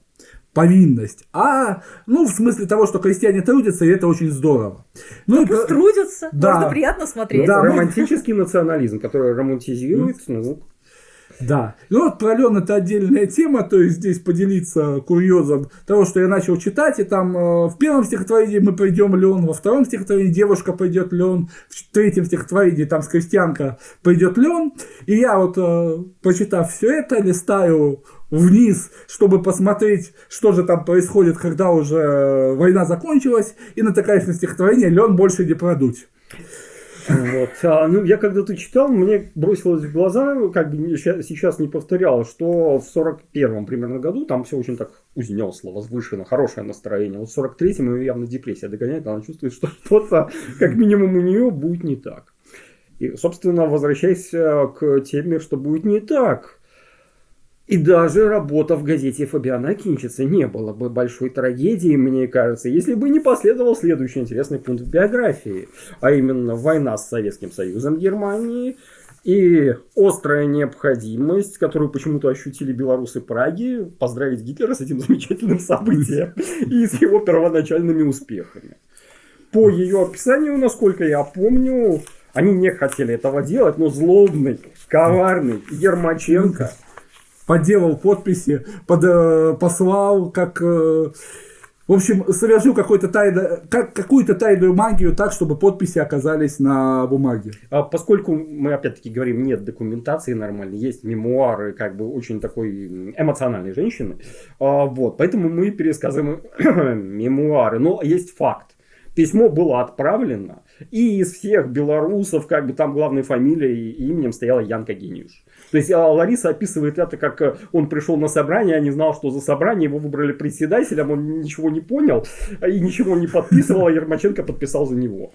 повинность, а, ну, в смысле того, что крестьяне трудятся, и это очень здорово. Ну, и Пусть про- трудятся, Да. можно приятно смотреть. Да, Романтический национализм, который романтизирует ну, Да. Ну вот про Лен это отдельная тема, то есть здесь поделиться курьезом того, что я начал читать, и там э, в первом стихотворении мы пойдем Лен, во втором стихотворении девушка пойдет Лен, в третьем стихотворении там с крестьянка пойдет Лен, и я вот, э, прочитав все это, листаю вниз, чтобы посмотреть, что же там происходит, когда уже война закончилась, и натыкаясь на стихотворение «Лен больше не продуть». Вот. А, ну, я когда-то читал, мне бросилось в глаза, как бы сейчас не повторял, что в 41-м примерно году там все очень так узнесло, возвышено, хорошее настроение. Вот в 43-м ее явно депрессия догоняет, она чувствует, что что-то, как минимум, у нее будет не так. И, собственно, возвращаясь к теме, что будет не так – и даже работа в газете Фабиана Кинчица не было бы большой трагедией, мне кажется, если бы не последовал следующий интересный пункт в биографии, а именно война с Советским Союзом Германии и острая необходимость, которую почему-то ощутили белорусы Праги, поздравить Гитлера с этим замечательным событием и с его первоначальными успехами. По ее описанию, насколько я помню, они не хотели этого делать, но злобный, коварный Ермаченко – подделал подписи, под, э, послал, как... Э, в общем, совершил какой-то тайно, как, какую-то тайную магию так, чтобы подписи оказались на бумаге. А поскольку мы опять-таки говорим, нет документации нормальной, есть мемуары, как бы очень такой эмоциональной женщины, а, вот, поэтому мы пересказываем мемуары. Но есть факт. Письмо было отправлено, и из всех белорусов, как бы там главной фамилией и именем стояла Янка Гениуш. То есть а, Лариса описывает это, как э, он пришел на собрание, а не знал, что за собрание, его выбрали председателем, он ничего не понял и ничего не подписывал, а Ермаченко подписал за него.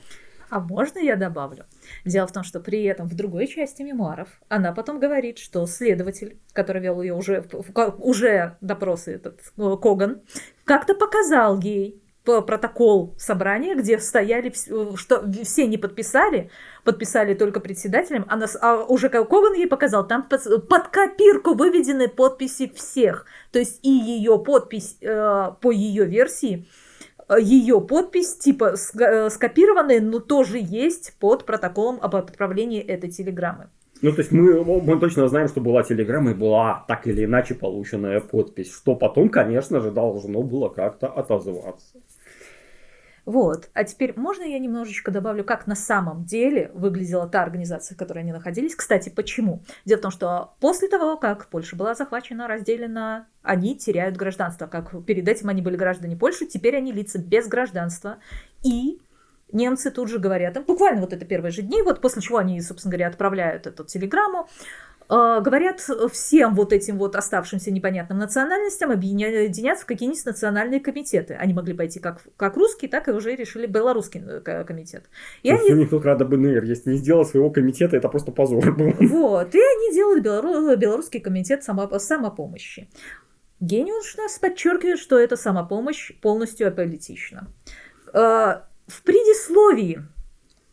А можно я добавлю? Дело в том, что при этом в другой части мемуаров она потом говорит, что следователь, который вел ее уже, уже допросы, этот э, Коган, как-то показал ей протокол собрания, где стояли, что все не подписали, подписали только председателем, а, нас, а уже Коган ей показал, там под, под копирку выведены подписи всех. То есть и ее подпись э, по ее версии, э, ее подпись типа э, скопированная, но тоже есть под протоколом об отправлении этой телеграммы. Ну, то есть мы, мы точно знаем, что была телеграмма и была так или иначе полученная подпись, что потом, конечно же, должно было как-то отозваться. Вот. А теперь можно я немножечко добавлю, как на самом деле выглядела та организация, в которой они находились? Кстати, почему? Дело в том, что после того, как Польша была захвачена, разделена, они теряют гражданство. Как перед этим они были граждане Польши, теперь они лица без гражданства. И немцы тут же говорят, буквально вот это первые же дни, вот после чего они, собственно говоря, отправляют эту телеграмму, говорят всем вот этим вот оставшимся непонятным национальностям объединяться в какие-нибудь национальные комитеты. Они могли пойти как, как русский, так и уже решили белорусский э, комитет. И они... У них тут рада БНР, если не сделал своего комитета, это просто позор был. Вот, и они делают белору... белорусский комитет само... самопомощи. Гениус нас подчеркивает, что эта самопомощь полностью аполитична. Э, в предисловии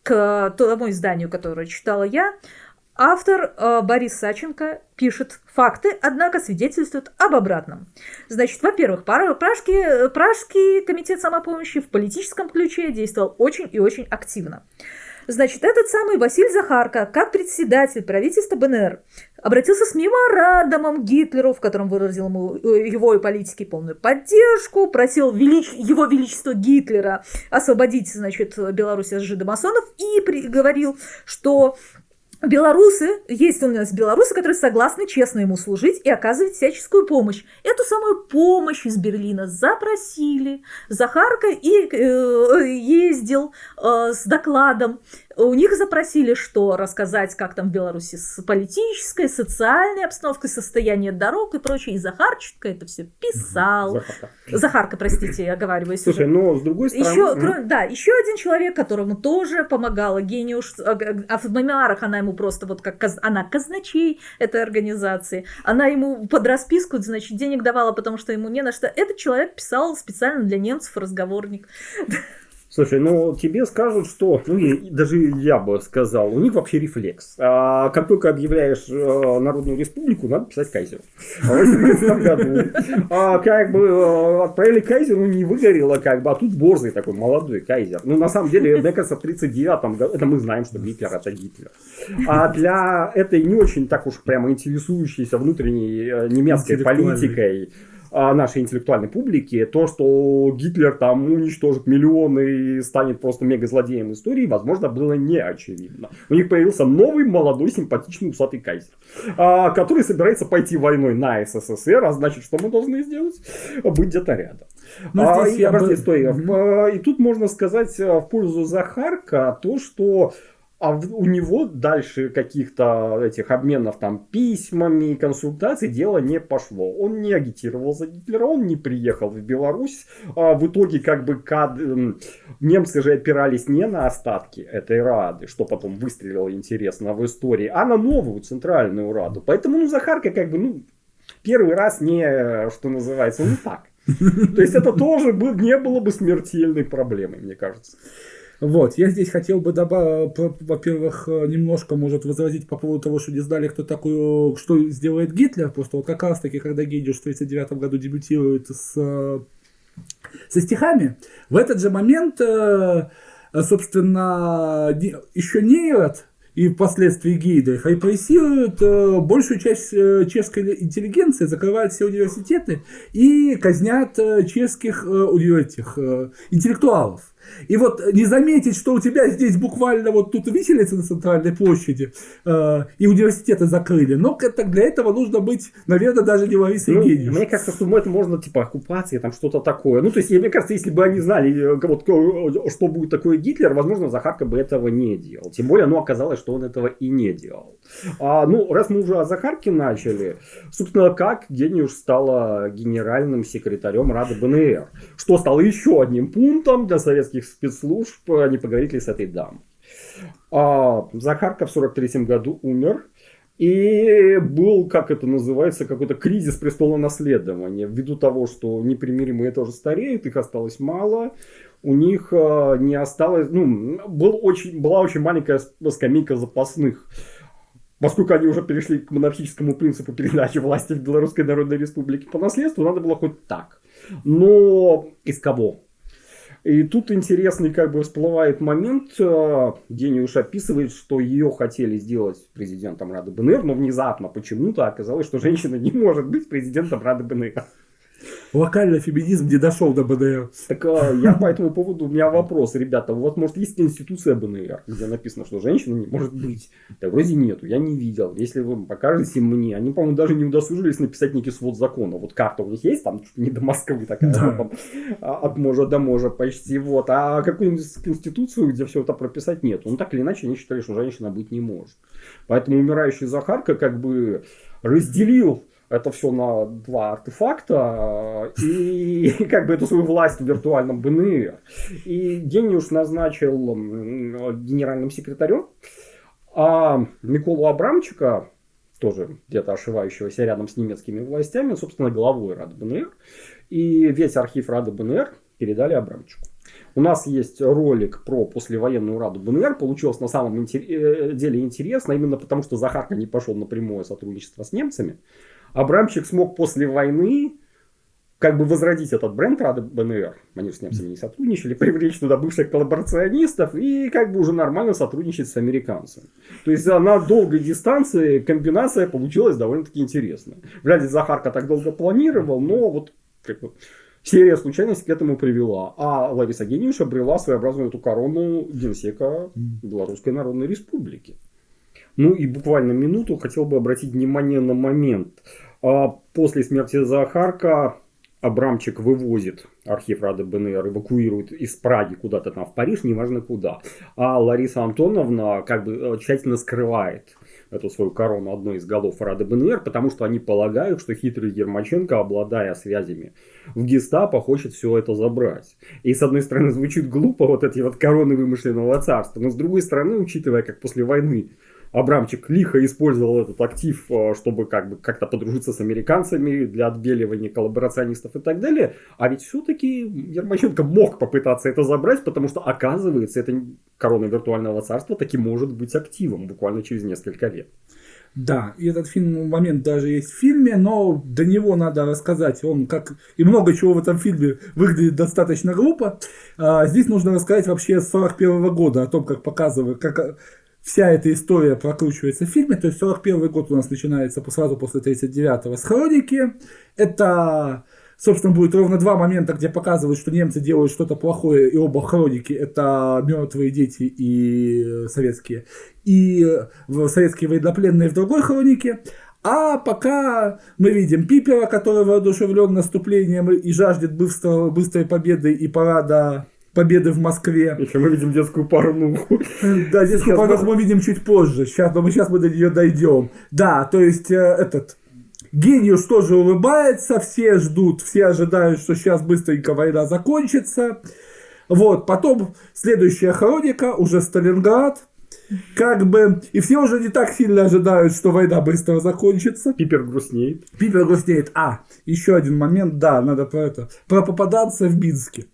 к тому изданию, которое читала я, автор э, Борис Саченко пишет факты, однако свидетельствуют об обратном. Значит, во-первых, Пражский, Пражский комитет самопомощи в политическом ключе действовал очень и очень активно. Значит, этот самый Василий Захарко, как председатель правительства БНР, обратился с меморандумом Гитлеру, в котором выразил ему э, его и политики полную поддержку, просил велич... его величество Гитлера освободить, значит, Беларусь от жидомасонов и говорил, что Белорусы, есть у нас белорусы, которые согласны честно ему служить и оказывать всяческую помощь. Эту самую помощь из Берлина запросили. Захарка и э, ездил э, с докладом у них запросили, что рассказать, как там в Беларуси с политической, социальной обстановкой, состояние дорог и прочее. И Захарченко это все писал. Захарка. Захарка, простите, я оговариваюсь. Слушай, уже. но с другой стороны... Еще, кроме, да, еще один человек, которому тоже помогала Гениуш, а, а в мемуарах она ему просто вот как она казначей этой организации. Она ему под расписку, значит, денег давала, потому что ему не на что. Этот человек писал специально для немцев разговорник. Слушай, ну тебе скажут, что, ну и даже я бы сказал, у них вообще рефлекс. А, как только объявляешь а, Народную Республику, надо писать Кайзеру. А а, как бы а, отправили Кайзеру, не выгорело, как бы, а тут борзый такой молодой Кайзер. Ну на самом деле, мне кажется, в 39-м году, это мы знаем, что Гитлер это Гитлер. А для этой не очень так уж прямо интересующейся внутренней э, немецкой политикой, нашей интеллектуальной публики, то, что Гитлер там уничтожит миллионы и станет просто мега-злодеем истории, возможно, было не очевидно. У них появился новый, молодой, симпатичный усатый кайзер, а, который собирается пойти войной на СССР, а значит, что мы должны сделать? Быть где-то рядом. Ну, а, и, я бы... стой, и тут можно сказать в пользу Захарка то, что а у него дальше каких-то этих обменов там письмами и консультаций дело не пошло. Он не агитировал за Гитлера, он не приехал в Беларусь. А в итоге как бы кад... немцы же опирались не на остатки этой Рады, что потом выстрелило интересно в истории, а на новую центральную Раду. Поэтому ну, Захарка как бы ну, первый раз не, что называется, ну так. То есть это тоже не было бы смертельной проблемой, мне кажется. Вот, я здесь хотел бы добавить, во-первых, немножко, может, возразить по поводу того, что не знали, кто такой, что сделает Гитлер. Просто вот как раз таки, когда Гейдюш в 1939 году дебютирует с, со стихами, в этот же момент, э, собственно, еще Нейрот, и впоследствии Гейдрих репрессируют э, большую часть э, чешской интеллигенции, закрывают все университеты и казнят чешских этих, интеллектуалов. И вот не заметить, что у тебя здесь буквально вот тут виселица на центральной площади, э, и университеты закрыли. Но это, для этого нужно быть, наверное, даже не Ларисой ну, Евгеньевной. Мне кажется, что это можно, типа, оккупация, там что-то такое. Ну, то есть, мне кажется, если бы они знали, э, вот, что будет такое Гитлер, возможно, Захарка бы этого не делал. Тем более, ну, оказалось, что он этого и не делал. А, ну, раз мы уже о Захарке начали, собственно, как Гениуш стала генеральным секретарем Рады БНР, что стало еще одним пунктом для советских советских спецслужб, а не поговорить ли с этой дамой. А Захарка в 43 году умер. И был, как это называется, какой-то кризис престола наследования. Ввиду того, что непримиримые тоже стареют, их осталось мало. У них а, не осталось, ну, был очень, была очень маленькая скамейка запасных. Поскольку они уже перешли к монархическому принципу передачи власти в Белорусской Народной Республике по наследству, надо было хоть так. Но из кого? И тут интересный как бы всплывает момент, э, Гениуш описывает, что ее хотели сделать президентом Рады БНР, но внезапно почему-то оказалось, что женщина не может быть президентом Рады БНР. Локальный феминизм не дошел до БНР. Так а, я по этому поводу, у меня вопрос, ребята, у вас может есть конституция БНР, где написано, что женщина не может быть? Да вроде нету, я не видел. Если вы покажете мне, они, по-моему, даже не удосужились написать некий свод закона. Вот карта у них есть, там не до Москвы такая, да. там, а, от можа до можа почти, вот. А какую-нибудь конституцию, где все это прописать, нет. Ну, так или иначе, они считали, что женщина быть не может. Поэтому умирающий Захарка как бы разделил это все на два артефакта и как бы эту свою власть в виртуальном БНР. И Гениуш назначил генеральным секретарем, а Миколу Абрамчика, тоже где-то ошивающегося рядом с немецкими властями, собственно, главой Рады БНР. И весь архив Рады БНР передали Абрамчику. У нас есть ролик про послевоенную Раду БНР. Получилось на самом э, деле интересно, именно потому что Захарка не пошел на прямое сотрудничество с немцами. Абрамчик смог после войны как бы возродить этот бренд Рады БНР. Они с немцами не сотрудничали, привлечь туда бывших коллаборационистов и как бы уже нормально сотрудничать с американцами. То есть на долгой дистанции комбинация получилась довольно-таки интересная. Вряд ли Захарка так долго планировал, но вот как бы, серия случайностей к этому привела. А Лариса Гениуша обрела своеобразную эту корону генсека Белорусской Народной Республики. Ну и буквально минуту хотел бы обратить внимание на момент. А, после смерти Захарка Абрамчик вывозит архив Рады БНР, эвакуирует из Праги куда-то там в Париж, неважно куда. А Лариса Антоновна как бы э, тщательно скрывает эту свою корону одной из голов Рады БНР, потому что они полагают, что хитрый Ермаченко, обладая связями в гестапо, хочет все это забрать. И с одной стороны звучит глупо вот эти вот короны вымышленного царства, но с другой стороны, учитывая, как после войны Абрамчик лихо использовал этот актив, э, чтобы как бы как-то подружиться с американцами для отбеливания коллаборационистов и так далее. А ведь все-таки Ермаченко мог попытаться это забрать, потому что оказывается, эта корона виртуального царства таки может быть активом буквально через несколько лет. Да, и этот фильм, момент даже есть в фильме, но до него надо рассказать. Он как и много чего в этом фильме выглядит достаточно глупо. А, здесь нужно рассказать вообще с 41 года о том, как показывают, как вся эта история прокручивается в фильме. То есть 41 год у нас начинается сразу после 39-го с хроники. Это собственно, будет ровно два момента, где показывают, что немцы делают что-то плохое, и оба хроники это мертвые дети и советские, и советские военнопленные в другой хронике. А пока мы видим Пипера, который воодушевлен наступлением и жаждет быстрого, быстрой победы и парада победы в Москве. Еще мы видим детскую порнуху. Да, детскую порнуху мы видим чуть позже. Сейчас, но мы сейчас мы до нее дойдем. Да, то есть э, этот Гениус тоже улыбается, все ждут, все ожидают, что сейчас быстренько война закончится. Вот, потом следующая хроника, уже Сталинград, как бы, и все уже не так сильно ожидают, что война быстро закончится. Пипер грустнеет. Пипер грустнеет. А, еще один момент, да, надо про это, про попаданца в Минске.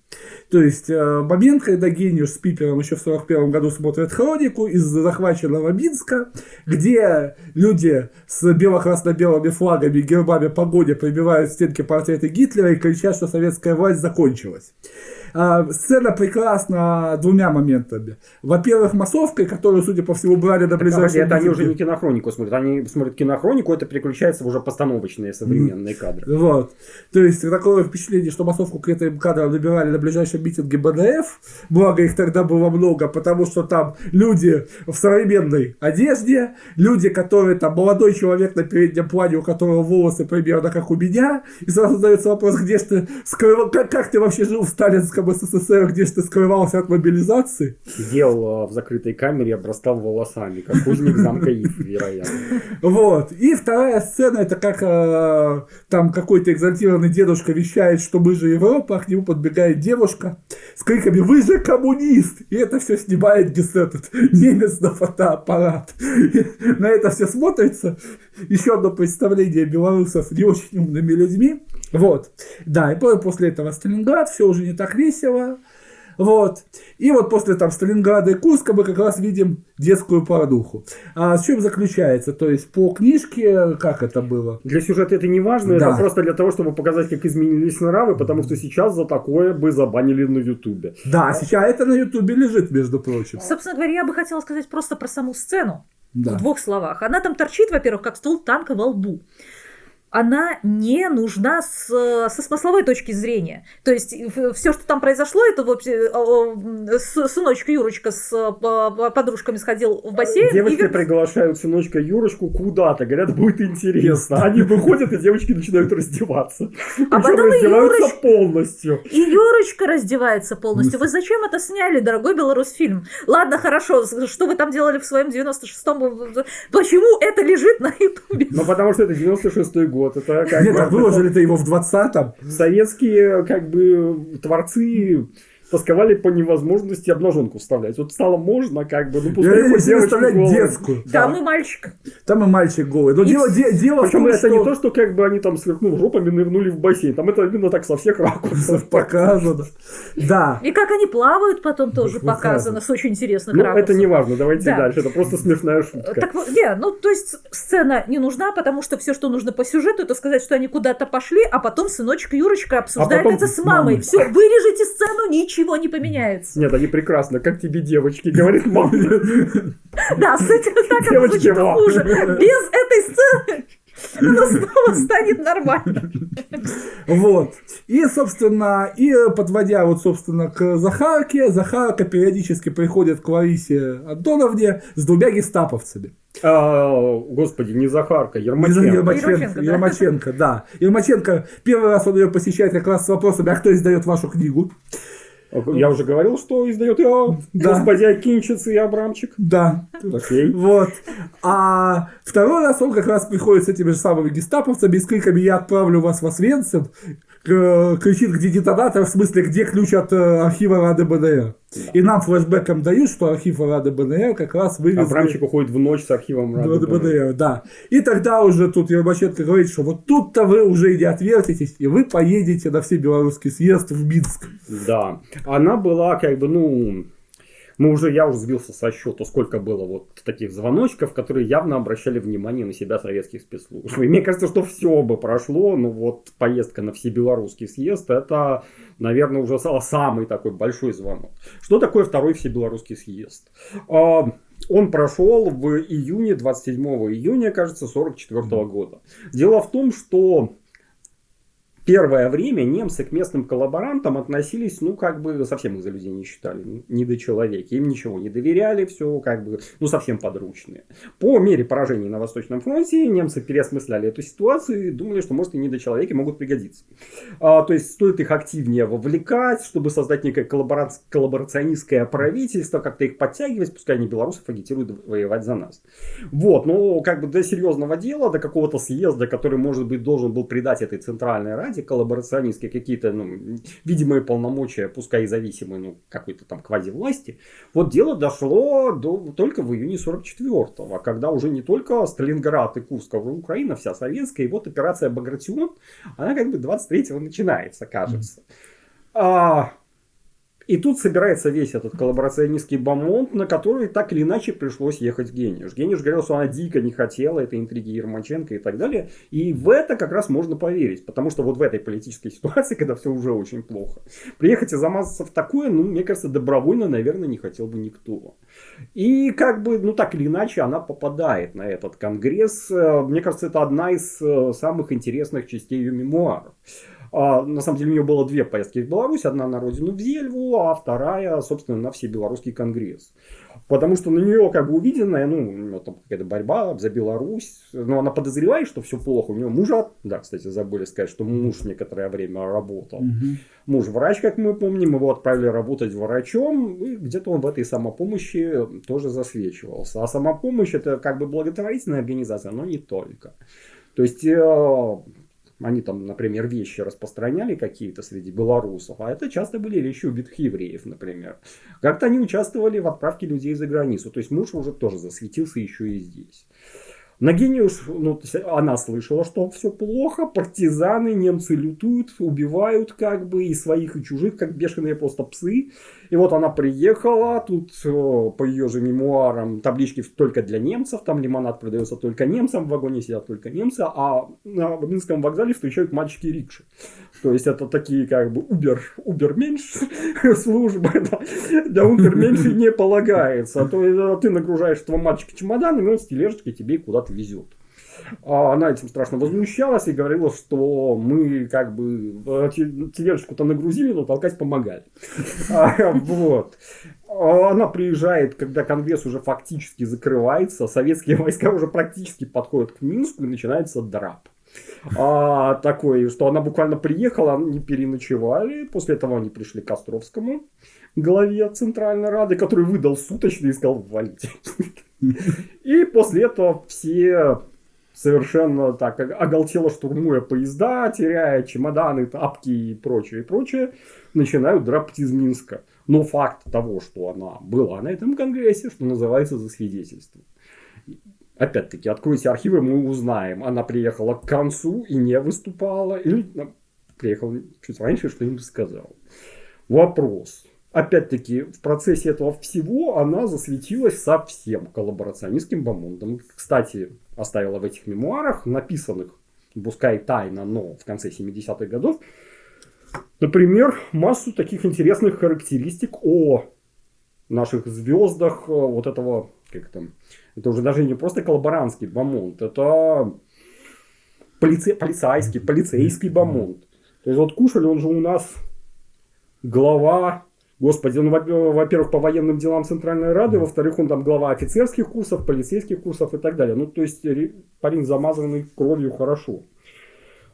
То есть э, момент, когда Гениуш с Пипером еще в 41 году смотрят хронику из захваченного Минска, где люди с бело-красно-белыми флагами, гербами погоде пробивают стенки портреты Гитлера и кричат, что советская власть закончилась. А, сцена прекрасна двумя моментами. Во-первых, массовкой, которую, судя по всему, брали до ближайшего... Это они уже не кинохронику смотрят, они смотрят кинохронику, это переключается в уже постановочные современные кадры. Вот. То есть такое впечатление, что массовку к этим кадрам набирали на ближайшем митинге БДФ, благо их тогда было много, потому что там люди в современной одежде, люди, которые там, молодой человек на переднем плане, у которого волосы примерно как у меня, и сразу задается вопрос, где ж ты скрывал, как, как ты вообще жил в сталинском СССР, где ж ты скрывался от мобилизации? Сидел в закрытой камере, обрастал волосами, как узник замка Ив, вероятно. Вот. И вторая сцена, это как э, там какой-то экзальтированный дедушка вещает, что мы же Европа, а к нему подбегает девушка с криками «Вы же коммунист!» И это все снимает этот немец на фотоаппарат. На это все смотрится. Еще одно представление белорусов не очень умными людьми. Вот. Да, и после этого Сталинград, все уже не так весело. Вот. И вот после там Сталинграда и Курска мы как раз видим детскую порнуху. А с чем заключается? То есть по книжке, как это было? Для сюжета это не важно, да. это просто для того, чтобы показать, как изменились нравы, потому что сейчас за такое бы забанили на Ютубе. Да, сейчас это на Ютубе лежит, между прочим. Собственно говоря, я бы хотела сказать просто про саму сцену. Да. В двух словах. Она там торчит, во-первых, как стул танка во лбу она не нужна с, со смысловой точки зрения. То есть все, что там произошло, это вообще сыночка Юрочка с подружками сходил в бассейн. Девочки и... приглашают сыночка Юрочку куда-то, говорят, будет интересно. Они выходят, и девочки начинают раздеваться. А потом раздеваются Юрочка... полностью. И Юрочка раздевается полностью. Вы зачем это сняли, дорогой белорус фильм? Ладно, хорошо, что вы там делали в своем 96-м? Почему это лежит на ютубе? Ну, потому что это 96-й год год. Это как Нет, бы, выложили-то его в 20-м. Советские как бы творцы тосковали по невозможности обнаженку вставлять. Вот стало можно, как бы, ну пускай хоть вставлять голую. детскую. Да. Там и мальчик. Там и мальчик голый. Но и дело, де, дело Причем том, это что... не то, что как бы они там сверкнув жопами нырнули в бассейн. Там это именно так со всех ракурсов показано. Да. И как они плавают потом тоже показано с очень интересных ну, ракурсов. это не важно, давайте дальше. Это просто смешная шутка. Так, не, ну то есть сцена не нужна, потому что все, что нужно по сюжету, это сказать, что они куда-то пошли, а потом сыночек Юрочка обсуждает а это с мамой. Все, вырежите сцену, ничего не поменяется. Нет, они прекрасно. Как тебе девочки, говорит мама. Да, с этим так звучит хуже. Без этой сцены оно снова станет нормально. Вот. И, собственно, и подводя вот, собственно, к Захарке, Захарка периодически приходит к Ларисе Антоновне с двумя гестаповцами. А, господи, не Захарка, Ермаченко. Ермаченко, Ермаченко, да? Ермаченко, да. Ермаченко, первый раз он ее посещает как раз с вопросами, а кто издает вашу книгу? Я уже говорил, что издает я, да. господи Акинчиц и Абрамчик. Да. Окей. Вот. А второй раз он как раз приходит с этими же самыми гестаповцами с криками «Я отправлю вас в Освенцим», кричит, где детонатор, в смысле, где ключ от э, архива Рады БНР. Да. И нам флешбеком дают, что архив Рады БНР как раз вывезли... Абрамчик уходит в ночь с архивом Рады БНР. БНР. Да. И тогда уже тут Ермаченко говорит, что вот тут-то вы уже и не отвертитесь, и вы поедете на все белорусский съезд в Минск. Да. Она была как бы, ну, мы уже, я уже сбился со счета, сколько было вот таких звоночков, которые явно обращали внимание на себя советских спецслужб. И мне кажется, что все бы прошло, но вот поездка на всебелорусский съезд, это, наверное, уже самый такой большой звонок. Что такое второй всебелорусский съезд? А, он прошел в июне, 27 июня, кажется, 44 года. Дело в том, что первое время немцы к местным коллаборантам относились, ну, как бы, совсем их за людей не считали, не до человека. Им ничего не доверяли, все как бы, ну, совсем подручные. По мере поражений на Восточном фронте немцы переосмысляли эту ситуацию и думали, что, может, и не до человека могут пригодиться. А, то есть, стоит их активнее вовлекать, чтобы создать некое коллабора... коллаборационистское правительство, как-то их подтягивать, пускай они белорусов агитируют воевать за нас. Вот, но как бы до серьезного дела, до какого-то съезда, который, может быть, должен был придать этой Центральной Раде, коллаборационистские какие-то ну, видимые полномочия, пускай и зависимые, ну, какой-то там квази-власти. Вот дело дошло до, только в июне 44-го, когда уже не только Сталинград и Курск, а уже Украина вся советская, и вот операция Багратион, она как бы 23-го начинается, кажется. А, и тут собирается весь этот коллаборационистский бомонд, на который так или иначе пришлось ехать Гениш. Гениш говорил, что она дико не хотела этой интриги Ермаченко и так далее. И в это как раз можно поверить. Потому что вот в этой политической ситуации, когда все уже очень плохо, приехать и замазаться в такое, ну, мне кажется, добровольно, наверное, не хотел бы никто. И как бы, ну, так или иначе, она попадает на этот конгресс. Мне кажется, это одна из э, самых интересных частей ее мемуаров. А, на самом деле у нее было две поездки в Беларусь. Одна на родину в Зельву, а вторая, собственно, на Всебелорусский конгресс. Потому что на нее как бы увиденная, ну, там какая-то борьба за Беларусь. Но она подозревает, что все плохо. У нее мужа, да, кстати, забыли сказать, что муж некоторое время работал. Угу. Муж врач, как мы помним, его отправили работать врачом. И где-то он в этой самопомощи тоже засвечивался. А самопомощь это как бы благотворительная организация, но не только. То есть э, они там, например, вещи распространяли какие-то среди белорусов, а это часто были вещи убитых евреев, например. Как-то они участвовали в отправке людей за границу. То есть муж уже тоже засветился еще и здесь. Нагениуш, ну, она слышала, что все плохо, партизаны, немцы лютуют, убивают как бы и своих, и чужих, как бешеные просто псы. И вот она приехала, тут по ее же мемуарам таблички только для немцев, там лимонад продается только немцам, в вагоне сидят только немцы, а на Минском вокзале встречают мальчики рикши. То есть это такие как бы убер, уберменш службы, да, для унтерменшей не полагается. А то э, ты нагружаешь этого мальчика чемоданами, он с тележечкой тебе куда-то везет. А она этим страшно возмущалась и говорила, что мы как бы э, тележечку-то нагрузили, но толкать помогали. А, вот. А она приезжает, когда Конгресс уже фактически закрывается, советские войска уже практически подходят к Минску и начинается драп. А, такой, что она буквально приехала, не переночевали. После этого они пришли к Островскому, главе Центральной Рады, который выдал суточный и сказал, валите. И после этого все совершенно так оголтело штурмуя поезда, теряя чемоданы, тапки и прочее, и прочее, начинают драпать из Минска. Но факт того, что она была на этом конгрессе, что называется, за свидетельство. Опять-таки, откройте архивы, мы узнаем, она приехала к концу и не выступала, или ну, приехала чуть раньше, что-нибудь сказала. Вопрос. Опять-таки, в процессе этого всего она засветилась совсем коллаборационистским бомондом. Кстати, оставила в этих мемуарах, написанных, пускай тайно, но в конце 70-х годов, например, массу таких интересных характеристик о наших звездах э, вот этого, как там, это уже даже не просто коллаборантский бомонд, это полице, полицейский, полицейский бомонд. То есть вот Кушель, он же у нас глава Господи, ну, во-первых, по военным делам Центральной Рады, во-вторых, он там глава офицерских курсов, полицейских курсов и так далее. Ну, то есть, парень замазанный кровью хорошо.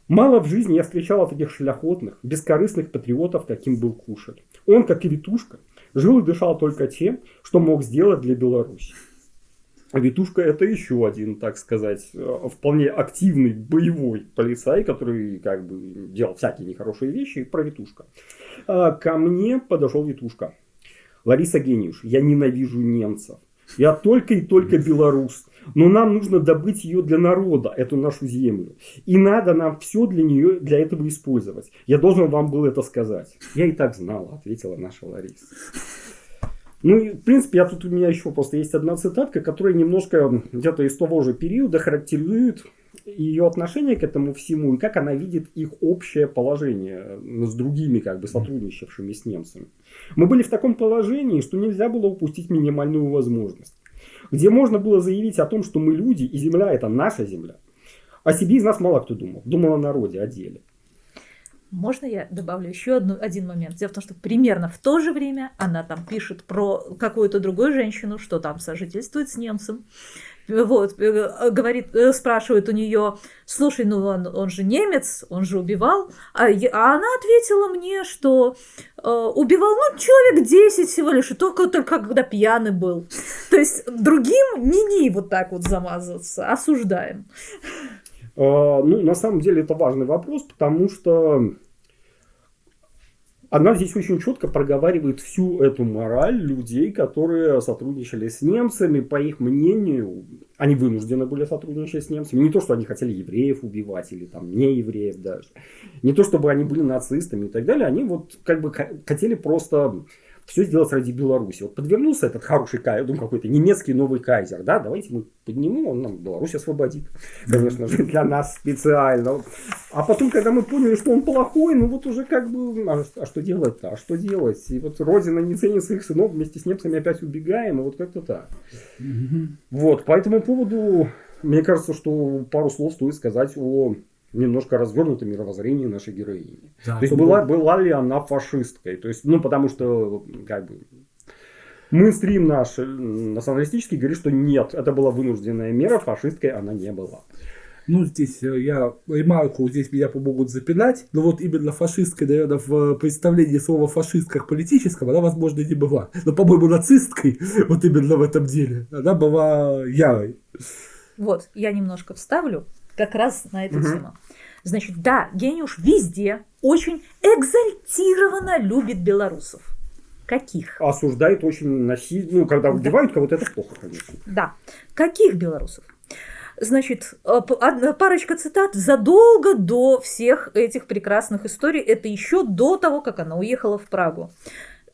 Мало в жизни я встречал таких шляхотных, бескорыстных патриотов, каким был Кушель. Он, как и Витушка, жил и дышал только тем, что мог сделать для Беларуси. Витушка это еще один, так сказать, э, вполне активный боевой полицай, который как бы делал всякие нехорошие вещи. Про Витушка. А, ко мне подошел Витушка. Лариса Гениуш, я ненавижу немцев. Я только и только белорус. Но нам нужно добыть ее для народа, эту нашу землю. И надо нам все для нее, для этого использовать. Я должен вам был это сказать. Я и так знала, ответила наша Лариса. Ну, и, в принципе, я тут у меня еще просто есть одна цитатка, которая немножко где-то из того же периода характеризует ее отношение к этому всему и как она видит их общее положение с другими как бы сотрудничавшими с немцами. Мы были в таком положении, что нельзя было упустить минимальную возможность, где можно было заявить о том, что мы люди и земля это наша земля. О себе из нас мало кто думал, думал о народе, о деле. Можно я добавлю еще одну, один момент? Дело в том, что примерно в то же время она там пишет про какую-то другую женщину, что там сожительствует с немцем. Вот, э, говорит, э, спрашивает у нее, слушай, ну он, он же немец, он же убивал. А, я, а она ответила мне, что э, убивал, ну, человек 10 всего лишь, и только, только когда пьяный был. То есть другим не-не вот так вот замазываться, осуждаем. А, ну, на самом деле это важный вопрос, потому что она здесь очень четко проговаривает всю эту мораль людей, которые сотрудничали с немцами. По их мнению, они вынуждены были сотрудничать с немцами. Не то, что они хотели евреев убивать или там не евреев даже. Не то, чтобы они были нацистами и так далее. Они вот как бы хотели просто все сделать ради Беларуси. Вот подвернулся этот хороший кайзер, ну, какой-то немецкий новый кайзер, да, давайте мы поднимем, он нам Беларусь освободит, конечно же, для нас специально. А потом, когда мы поняли, что он плохой, ну вот уже как бы, а, а что делать-то, а что делать? И вот Родина не ценит своих сынов, вместе с немцами опять убегаем, и вот как-то так. Вот, по этому поводу, мне кажется, что пару слов стоит сказать о немножко развернуто мировоззрение нашей героини. Да, то есть была, была ли она фашисткой? То есть, ну, потому что, как бы, мейнстрим наш националистический говорит, что нет, это была вынужденная мера, фашисткой она не была. Ну, здесь э, я ремарку, здесь меня помогут запинать, но вот именно фашисткой, наверное, в представлении слова фашист как политического, она, возможно, не была. Но, по-моему, нацисткой, вот именно в этом деле, она была ярой. Вот, я немножко вставлю как раз на эту угу. тему. Значит, да, Гениуш везде очень экзальтированно любит белорусов. Каких? Осуждает очень насильно, ну, когда убивают да. кого-то, это плохо, конечно. Да. Каких белорусов? Значит, э, парочка цитат задолго до всех этих прекрасных историй. Это еще до того, как она уехала в Прагу.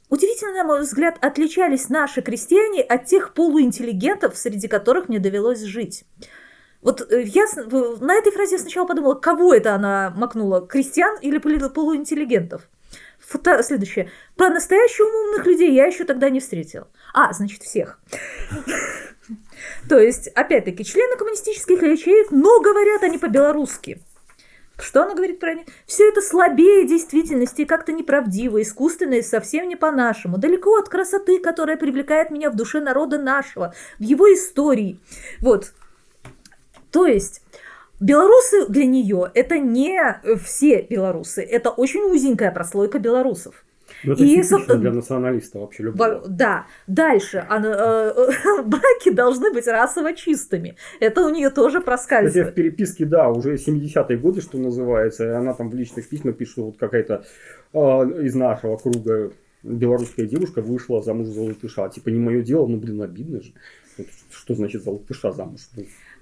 Удивительно, на мой взгляд, отличались наши крестьяне от тех полуинтеллигентов, среди которых мне довелось жить. Вот э, я на этой фразе сначала подумала, кого это она макнула, крестьян или полуинтеллигентов? Фото, следующее. Про настоящих умных людей я еще тогда не встретила. А, значит, всех. То есть, опять-таки, члены коммунистических ячеек, но говорят они по-белорусски. Что она говорит про них? Все это слабее действительности, как-то неправдиво, искусственно и совсем не по-нашему. Далеко от красоты, которая привлекает меня в душе народа нашего, в его истории. Вот, то есть белорусы для нее это не все белорусы, это очень узенькая прослойка белорусов. Ну, это и, собственно, для националиста вообще любого. Да. Дальше. Она, э, браки должны быть расово чистыми. Это у нее тоже проскальзывает. Кстати, в переписке, да, уже 70-е годы, что называется, и она там в личных письмах пишет, что вот какая-то э, из нашего круга белорусская девушка вышла замуж за латыша. Типа, не мое дело, ну, блин, обидно же. Что значит за латыша замуж?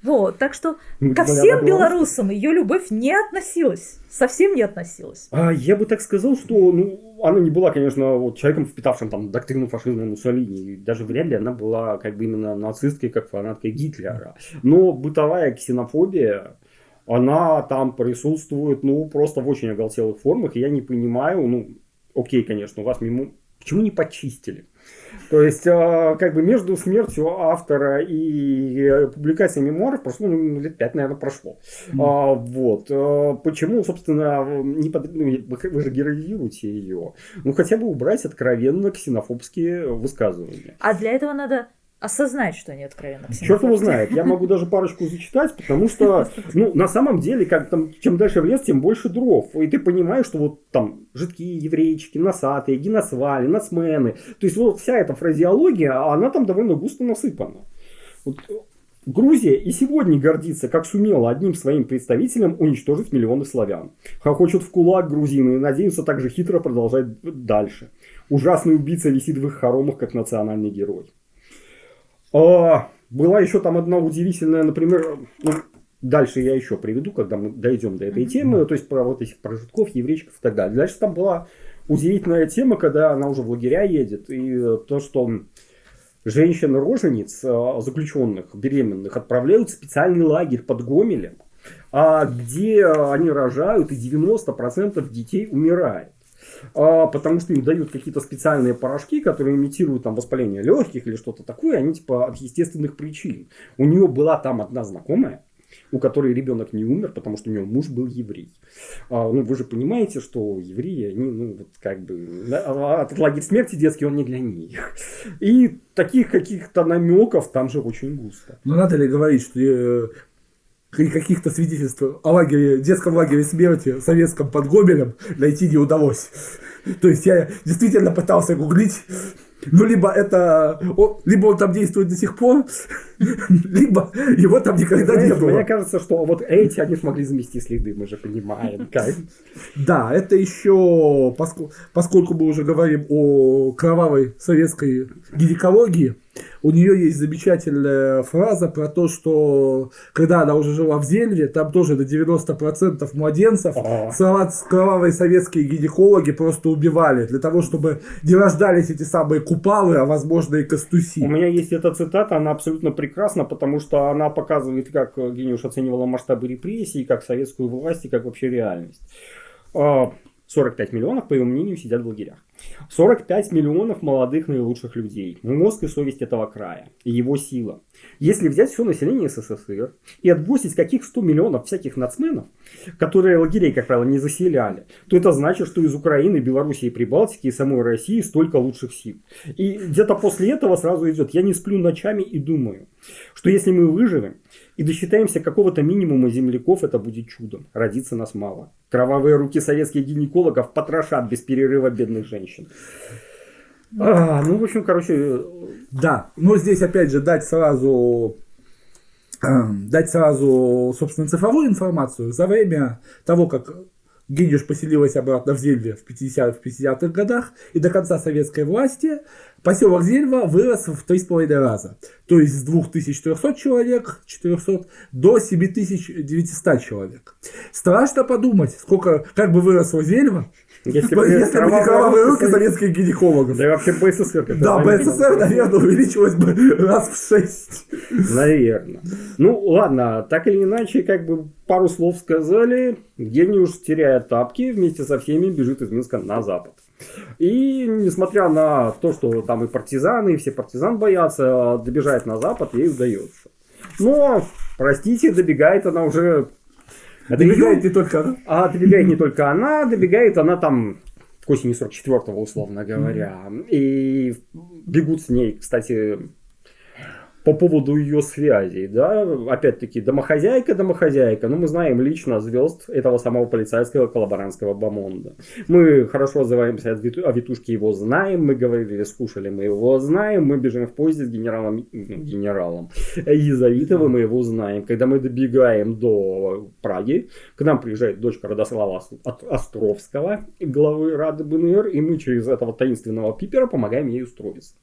Вот, так что ко всем белорусам ее любовь не относилась, совсем не относилась. А, я бы так сказал, что ну, она не была, конечно, вот, человеком, впитавшим там доктрину фашизма Муссолини. Даже вряд ли она была как бы именно нацисткой, как фанаткой Гитлера. Но бытовая ксенофобия, она там присутствует, ну, просто в очень оголтелых формах. И я не понимаю, ну, окей, конечно, у вас мимо... Почему не почистили? То есть, а, как бы между смертью автора и э, публикацией мемуаров прошло, ну, лет пять, наверное, прошло. Mm. А, вот. А, почему, собственно, не под... ну, вы же героизируете ее? Ну, хотя бы убрать откровенно ксенофобские высказывания. А для этого надо осознать, что они откровенно Черт его знает. Я могу даже парочку зачитать, потому что, ну, на самом деле, как там, чем дальше в лес, тем больше дров. И ты понимаешь, что вот там жидкие еврейчики, носатые, геносвали, нацмены. То есть вот вся эта фразеология, она там довольно густо насыпана. Вот Грузия и сегодня гордится, как сумела одним своим представителем уничтожить миллионы славян. Хохочут в кулак грузины и надеются также хитро продолжать дальше. Ужасный убийца висит в их хоромах, как национальный герой. А, была еще там одна удивительная, например, ну, дальше я еще приведу, когда мы дойдем до этой темы, то есть про вот этих прожитков, еврейчиков и так далее. Дальше там была удивительная тема, когда она уже в лагеря едет, и то, что женщин-рожениц, а, заключенных, беременных, отправляют в специальный лагерь под Гомелем, а где они рожают, и 90% детей умирает потому что им дают какие-то специальные порошки, которые имитируют там воспаление легких или что-то такое, они типа от естественных причин. У нее была там одна знакомая, у которой ребенок не умер, потому что у нее муж был еврей. А, ну, вы же понимаете, что евреи, они, ну, вот как бы, да, этот лагерь смерти детский, он не для них. И таких каких-то намеков там же очень густо. Ну, надо ли говорить, что э, каких-то свидетельств о лагере, детском лагере смерти советском под Гомелем найти не удалось. То есть я действительно пытался гуглить ну, либо это, либо он там действует до сих пор, либо его там никогда Знаешь, не было. Мне кажется, что вот эти, они смогли замести следы, мы же понимаем. Как. Да, это еще, поскольку, поскольку мы уже говорим о кровавой советской гинекологии, у нее есть замечательная фраза про то, что когда она уже жила в Зельве, там тоже до 90% младенцев кровавые советские гинекологи просто убивали для того, чтобы не рождались эти самые купалы, а возможно и костуси. У меня есть эта цитата, она абсолютно прекрасна, потому что она показывает, как Гениуш оценивала масштабы репрессий, как советскую власть и как вообще реальность. 45 а, миллионов, по его мнению, сидят в лагерях. 45 миллионов молодых наилучших людей. Мозг и совесть этого края. И его сила. Если взять все население СССР и отбросить каких 100 миллионов всяких нацменов, которые лагерей, как правило, не заселяли, то это значит, что из Украины, Белоруссии, Прибалтики и самой России столько лучших сил. И где-то после этого сразу идет, я не сплю ночами и думаю, что если мы выживем и досчитаемся какого-то минимума земляков, это будет чудом. Родиться нас мало. Кровавые руки советских гинекологов потрошат без перерыва бедных женщин. А, ну, в общем, короче... Да, но здесь, опять же, дать сразу эм, дать сразу, собственно, цифровую информацию. За время того, как Гидюш поселилась обратно в Зельве в 50-х 50 годах, и до конца советской власти поселок Зельва вырос в 3,5 раза. То есть с 2400 человек 400 до 7900 человек. Страшно подумать, сколько, как бы выросла Зельва, если бы не кровавые руки советских гинекологов. Да и вообще БССР. Да, БССР, наверное, увеличилось бы раз в шесть. Наверное. Ну, ладно, так или иначе, как бы пару слов сказали. Гениуш, теряя тапки, вместе со всеми бежит из Минска на запад. И несмотря на то, что там и партизаны, и все партизан боятся, добежать на запад ей удается. Но, простите, добегает она уже Добегает не только она. А добегает не только она, добегает она там к осени 44-го, условно говоря. И бегут с ней, кстати, по поводу ее связей, да, опять-таки, домохозяйка, домохозяйка, но мы знаем лично звезд этого самого полицейского коллаборантского бомонда. Мы хорошо отзываемся о Витушке, его знаем, мы говорили, скушали, мы его знаем, мы бежим в поезде с генералом, ну, генералом Езавитовым, мы его знаем. Когда мы добегаем до Праги, к нам приезжает дочка Родослава Островского, главы Рады БНР, и мы через этого таинственного пипера помогаем ей устроиться.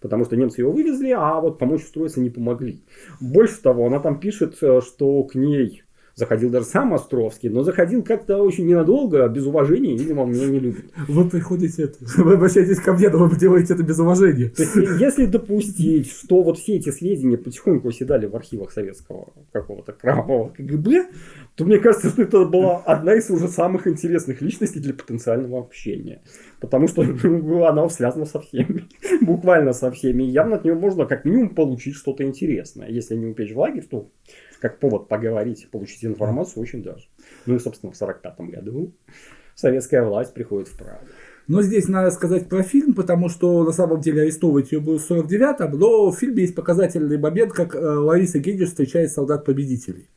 Потому что немцы его вывезли, а вот помочь устроиться не помогли. Больше того, она там пишет, э, что к ней заходил даже сам Островский, но заходил как-то очень ненадолго, без уважения, видимо, меня не любит. Вы приходите, это, вы обращаетесь ко мне, но вы делаете это без уважения. То есть, если допустить, что вот все эти сведения потихоньку оседали в архивах советского какого-то кровавого КГБ, то мне кажется, что это была одна из уже самых интересных личностей для потенциального общения. Потому что ну, она связана со всеми. Буквально со всеми. И явно от нее можно как минимум получить что-то интересное. Если не упечь в лагерь, то как повод поговорить, получить информацию очень даже. Ну и, собственно, в 45 году советская власть приходит в Прагу. Но здесь надо сказать про фильм, потому что на самом деле арестовывать ее было в 49-м, но в фильме есть показательный момент, как э, Лариса Гендель встречает солдат-победителей.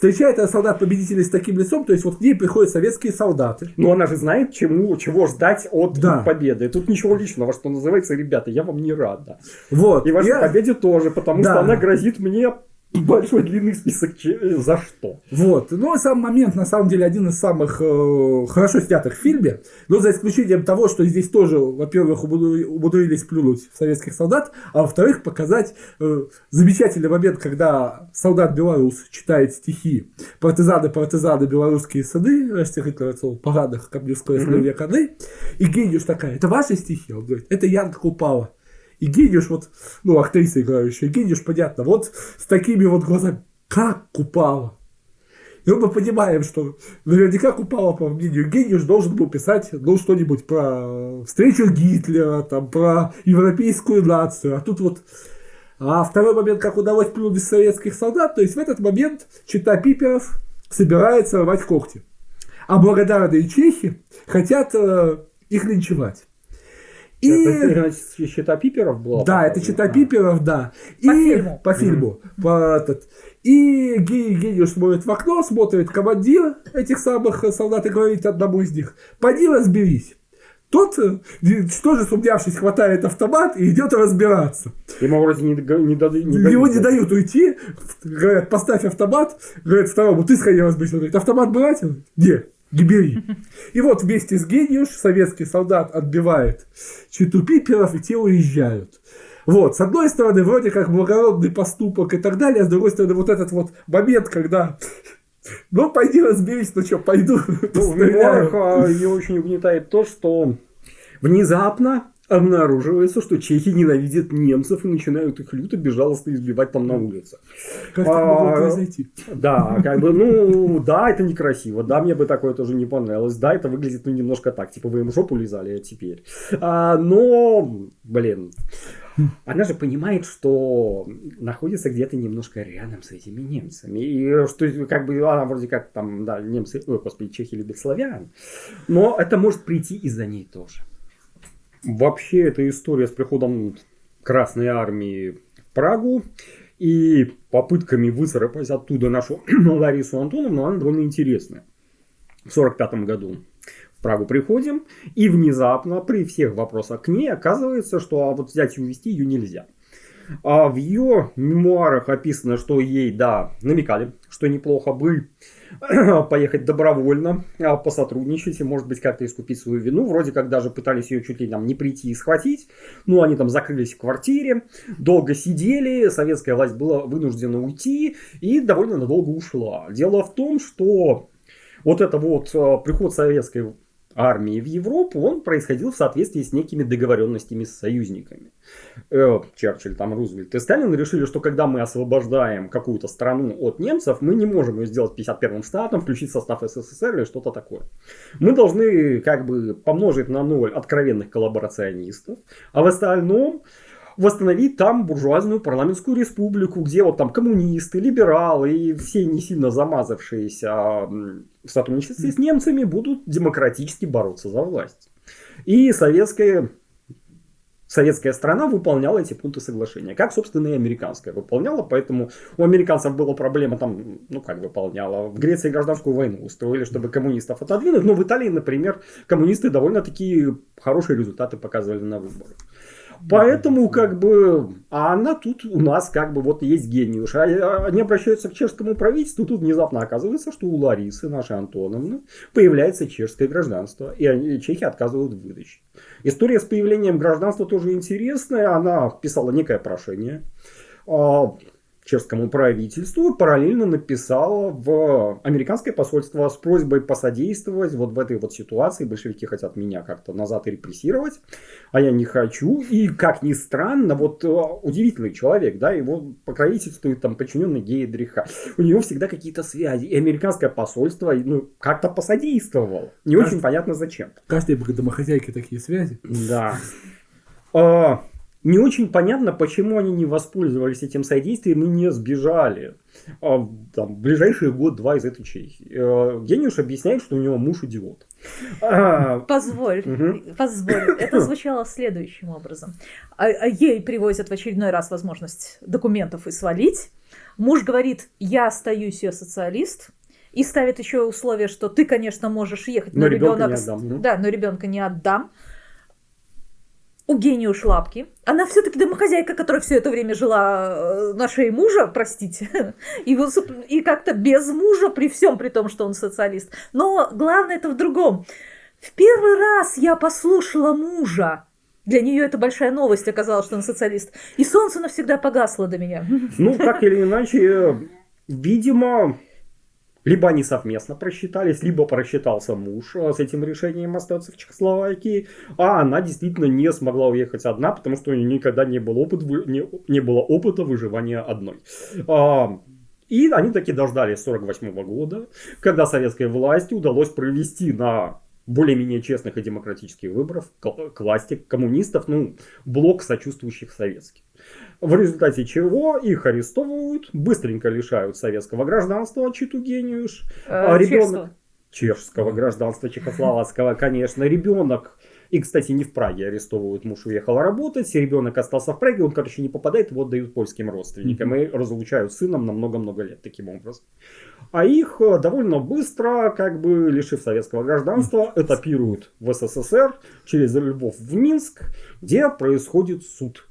Встречает она солдат-победителей с таким лицом, то есть вот к ней приходят советские солдаты. Но она же знает, чему, чего ждать от да. победы. Тут ничего личного, что называется, ребята, я вам не рада. Вот. И вашей я... победе тоже, потому да. что она грозит мне большой длинный список за что. Вот. Ну, сам момент, на самом деле, один из самых э, хорошо снятых в фильме. Но за исключением того, что здесь тоже, во-первых, умудрились плюнуть советских солдат, а во-вторых, показать э, замечательный момент, когда солдат-белорус читает стихи «Партизаны, партизаны, белорусские сады», расстихительница в парадах Камневской mm-hmm. коны, и Гениуш такая, это ваши стихи? Он говорит, это Янка Купала. И Гедиш, вот, ну, актриса играющая, Гедиш, понятно, вот с такими вот глазами, как Купала. И мы понимаем, что наверняка Купала, по мнению Гедиш, должен был писать, ну, что-нибудь про встречу Гитлера, там, про европейскую нацию. А тут вот А второй момент, как удалось плюнуть советских солдат, то есть в этот момент чита Пиперов собирается рвать когти. А благодарные чехи хотят э, их линчевать. И... Это чита Пиперов была? Да, это чита Пиперов, да. По и... фильму. По фильму. Mm-hmm. По этот... И Гений Гениуш смотрит в окно, смотрит командир этих самых солдат и говорит одному из них, пойди разберись. Тот, э, тоже сумнявшись, хватает автомат и идет разбираться. Ему вроде не, не, дадут, не Его не дают уйти. Говорят, поставь автомат. Говорят второму, ты сходи разберись. Он говорит, автомат брать? Нет. Не бери. И вот вместе с Гениуш советский солдат отбивает читу пиперов, и те уезжают. Вот, с одной стороны, вроде как благородный поступок и так далее, а с другой стороны, вот этот вот момент, когда ну, пойди разберись, ну что, пойду. Ну, в мемуарах а, ее очень угнетает то, что внезапно обнаруживается, что чехи ненавидят немцев и начинают их люто безжалостно избивать там на улице. Как это могло произойти? Да, как бы, ну, да, это некрасиво, да, мне бы такое тоже не понравилось, да, это выглядит, ну, немножко так, типа, вы им жопу лизали, а теперь. А, но, блин, она же понимает, что находится где-то немножко рядом с этими немцами. И что как бы она вроде как там, да, немцы, ой, господи, чехи любят славян. Но это может прийти из-за ней тоже. Вообще, эта история с приходом Красной Армии в Прагу и попытками выцарапать оттуда нашу Ларису Антоновну, она довольно интересная. В 1945 году в Прагу приходим, и внезапно при всех вопросах к ней оказывается, что а вот взять и увезти ее нельзя. А в ее мемуарах описано, что ей, да, намекали, что неплохо бы поехать добровольно, а, посотрудничать и, может быть, как-то искупить свою вину. Вроде как даже пытались ее чуть ли там не прийти и схватить. Ну, они там закрылись в квартире, долго сидели, советская власть была вынуждена уйти и довольно надолго ушла. Дело в том, что вот это вот а, приход советской армии в Европу, он происходил в соответствии с некими договоренностями с союзниками. Э, Черчилль, там Рузвельт и Сталин решили, что когда мы освобождаем какую-то страну от немцев, мы не можем ее сделать 51-м штатом, включить в состав СССР или что-то такое. Мы должны как бы помножить на ноль откровенных коллаборационистов, а в остальном восстановить там буржуазную парламентскую республику, где вот там коммунисты, либералы и все не сильно замазавшиеся в сотрудничестве с немцами будут демократически бороться за власть. И советская советская страна выполняла эти пункты соглашения, как, собственно, и американская выполняла, поэтому у американцев была проблема там, ну, как выполняла, в Греции гражданскую войну устроили, чтобы коммунистов отодвинуть, но в Италии, например, коммунисты довольно-таки хорошие результаты показывали на выборах. Поэтому, как бы, а она тут у нас, как бы, вот есть гениуш. А, а они обращаются к чешскому правительству, тут внезапно оказывается, что у Ларисы, нашей Антоновны, появляется чешское гражданство, и они, чехи отказывают в выдаче. История с появлением гражданства тоже интересная. Она писала некое прошение а, чешскому правительству, параллельно написала в американское посольство с просьбой посодействовать вот в этой вот ситуации. Большевики хотят меня как-то назад репрессировать, а я не хочу. И, как ни странно, вот э, удивительный человек, да, его покровительствует там подчиненный Гейдриха. У него всегда какие-то связи. И американское посольство ну, как-то посодействовало. Не Кажд... очень понятно зачем. Каждой домохозяйки такие связи. Да. Не очень понятно, почему они не воспользовались этим содействием и не сбежали. А, там, ближайший год-два из этой Чехии. Э, Гениуш объясняет, что у него муж идиот. А, позволь, позволь. Это звучало следующим образом. А, ей привозят в очередной раз возможность документов и свалить. Муж говорит, я остаюсь ее социалист, и ставит еще условие, что ты, конечно, можешь ехать, но, но ребенок, да, но ребенка не отдам у гению Шлапки. Она все-таки домохозяйка, которая все это время жила э, на шее мужа, простите, и, и как-то без мужа, при всем при том, что он социалист. Но главное это в другом. В первый раз я послушала мужа. Для нее это большая новость оказалось, что он социалист. И солнце навсегда погасло до меня. Ну, так или иначе, видимо, либо они совместно просчитались, либо просчитался муж а, с этим решением остаться в Чехословакии, а она действительно не смогла уехать одна, потому что у нее никогда не было, опыт, не, не было опыта выживания одной. А, и они таки дождались 48 года, когда советской власти удалось провести на более-менее честных и демократических выборов к, власти коммунистов, ну, блок сочувствующих советских. В результате чего их арестовывают, быстренько лишают советского гражданства Читу Гениуш. Э, А ребенок- чешского. Чешского гражданства, чехословацкого, конечно. Ребенок, и, кстати, не в Праге арестовывают, муж уехал работать, ребенок остался в Праге, он, короче, не попадает, его отдают польским родственникам и разлучают сыном на много-много лет таким образом. А их э, довольно быстро, как бы лишив советского гражданства, этапируют в СССР через Львов в Минск, где происходит суд,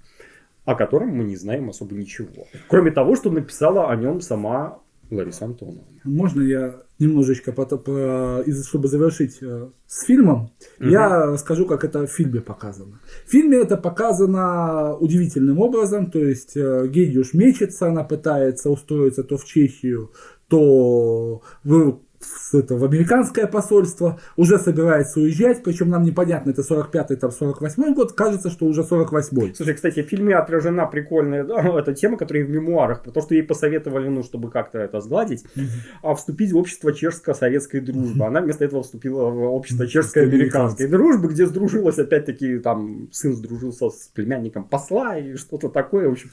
о котором мы не знаем особо ничего. Кроме того, что написала о нем сама Лариса Антоновна. Можно я немножечко, пото- по- чтобы завершить э, с фильмом, Мгм. я скажу, как это в фильме показано. В фильме это показано удивительным образом, то есть э, Гейдюш мечется, она пытается устроиться то в Чехию, то в, в это, в американское посольство, уже собирается уезжать, причем нам непонятно, это 45-й, там 48-й год, кажется, что уже 48-й. Слушай, кстати, в фильме отражена прикольная да, эта тема, которая в мемуарах, про то, что ей посоветовали, ну, чтобы как-то это сгладить, а вступить в общество чешско-советской дружбы. Она вместо этого вступила в общество чешско-американской дружбы, где сдружилась, опять-таки, там, сын сдружился с племянником посла и что-то такое. В общем,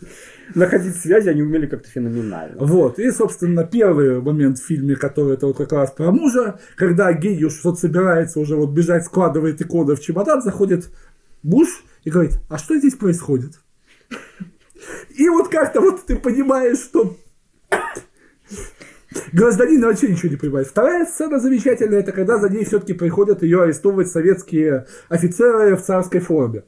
находить связи они умели как-то феноменально. Вот, и, собственно, первый момент в фильме, который это вот как раз про мужа, когда Гейюш вот собирается уже вот бежать, складывает иконы в чемодан, заходит муж и говорит, а что здесь происходит? И вот как-то вот ты понимаешь, что гражданин вообще ничего не понимает. Вторая сцена замечательная, это когда за ней все-таки приходят ее арестовывать советские офицеры в царской форме.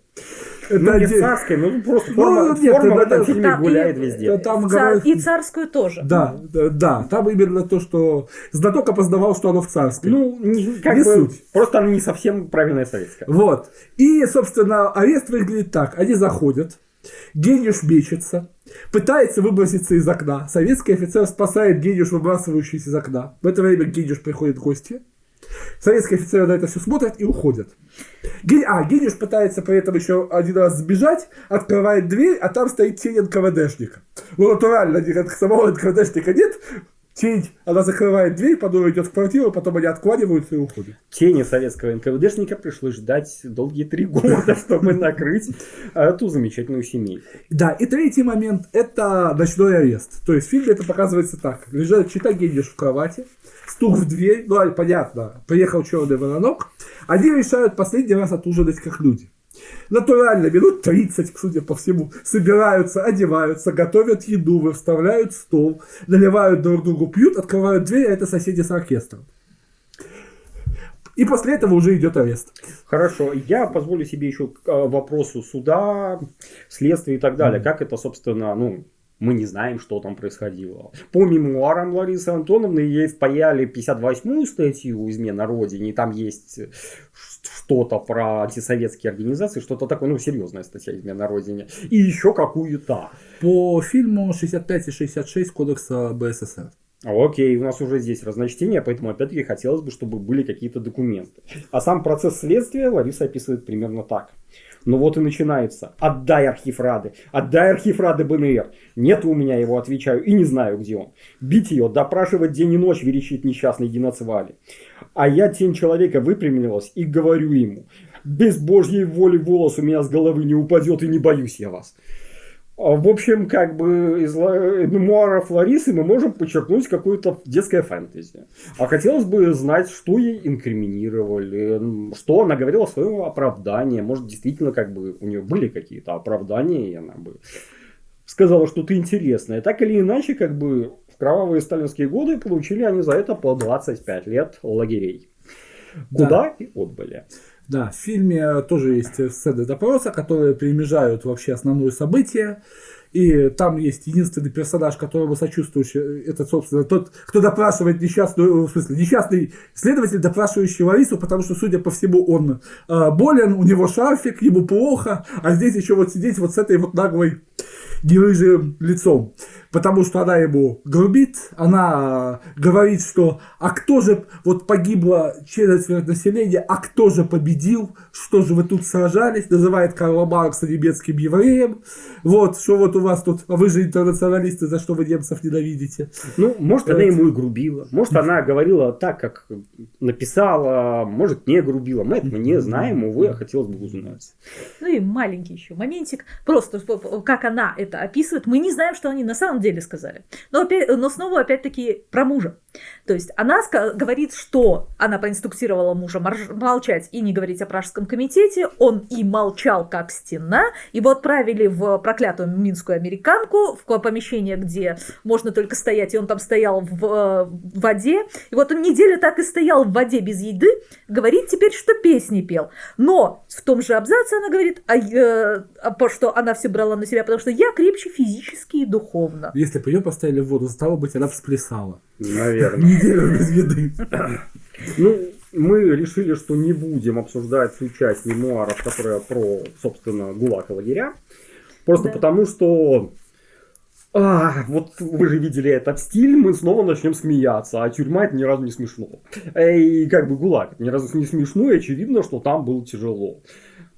Это Ну, не царская, ну, просто Ну, форма, нет, форма в это- этом это- фильме там и- гуляет везде. там говорят- И царскую тоже. Да, да, да, там именно то, что знаток опознавал, что оно в царской. Ну, не- как Не бы, суть. просто она не совсем правильная советская. Вот. И, собственно, арест выглядит так. Они заходят, Гениуш мечется, пытается выброситься из окна. Советский офицер спасает Гениуш, выбрасывающийся из окна. В это время Гениуш приходит в гости. Советский офицер на это все смотрит и уходит. Ген- А, Гениуш пытается при этом еще один раз сбежать, открывает дверь, а там стоит тень НКВДшника. Ну, натурально, самого НКВДшника нет. Тень, она закрывает дверь, потом идет в квартиру, потом они откланиваются и уходят. Тени советского НКВДшника пришлось ждать долгие три года, чтобы накрыть эту замечательную семейку. Да, и третий момент – это ночной арест. То есть в фильме это показывается так. Лежит чита Гендиш в кровати, стук в дверь, ну, понятно, приехал черный воронок. Они решают последний раз отужинать как люди. Натурально, минут 30, судя по всему, собираются, одеваются, готовят еду, выставляют стол, наливают друг другу, пьют, открывают дверь, а это соседи с оркестром. И после этого уже идет арест. Хорошо, я позволю себе еще к э, вопросу суда, следствия и так далее. Как это, собственно, ну, мы не знаем, что там происходило. По мемуарам Ларисы Антоновны ей впаяли 58-ю статью «Измена Родине», и там есть что-то про антисоветские организации, что-то такое, ну, серьезная статья «Измена Родине», и еще какую-то. По фильму 65 и 66 Кодекса БССР. Окей, у нас уже здесь разночтение, поэтому опять-таки хотелось бы, чтобы были какие-то документы. А сам процесс следствия Лариса описывает примерно так. Ну вот и начинается. Отдай архив Рады. Отдай архив Рады БНР. Нет у меня его, отвечаю, и не знаю, где он. Бить ее, допрашивать день и ночь, верещит несчастный Геноцвали. А я тень человека выпрямилась и говорю ему. Без божьей воли волос у меня с головы не упадет и не боюсь я вас. А, В общем, как бы из ла- мемуаров Ларисы мы можем подчеркнуть какое-то детское фэнтези. А хотелось бы знать, что ей инкриминировали, что она говорила в своем оправдании. Может, действительно, как бы у нее были какие-то оправдания, и она бы сказала что-то интересное. Так или иначе, как бы в кровавые сталинские годы получили они за это по 25 лет лагерей. Да. Куда и отбыли. Да, в фильме тоже есть сцены допроса, которые перемежают вообще основное событие. И там есть единственный персонаж, которому сочувствующий, это, собственно, тот, кто допрашивает несчастную, в смысле, несчастный следователь, допрашивающий Ларису, потому что, судя по всему, он э, болен, у него шарфик, ему плохо, а здесь еще вот сидеть вот с этой вот наглой нерыжим лицом. Потому что она ему грубит, она говорит, что а кто же, вот погибло четверть населения, а кто же победил, что же вы тут сражались, называет Карла Маркса немецким евреем, вот, что вот у вас тут, а вы же интернационалисты, за что вы немцев ненавидите. Ну, может, она ему и грубила, может, она говорила так, как написала, может, не грубила, мы этого не знаем, увы, а хотелось бы узнать. Ну и маленький еще моментик, просто как она это описывает, мы не знаем, что они на самом деле сказали. Но, опять, но снова, опять-таки, про мужа. То есть она говорит, что она проинструктировала мужа молчать и не говорить о пражском комитете, он и молчал, как стена, его отправили в проклятую минскую американку, в помещение, где можно только стоять, и он там стоял в, э, в воде, и вот он неделю так и стоял в воде без еды, говорит теперь, что песни пел. Но в том же абзаце она говорит, а, э, а, что она все брала на себя, потому что я крепче физически и духовно. Если бы ее поставили в воду, стало быть, она всплесала. Наверное. Неделю без еды. Ну, мы решили, что не будем обсуждать всю часть мемуаров, которые про, собственно, ГУЛАГ и лагеря. Просто да. потому, что а, вот вы же видели этот стиль, мы снова начнем смеяться, а тюрьма это ни разу не смешно. И как бы ГУЛАГ ни разу не смешно, и очевидно, что там было тяжело.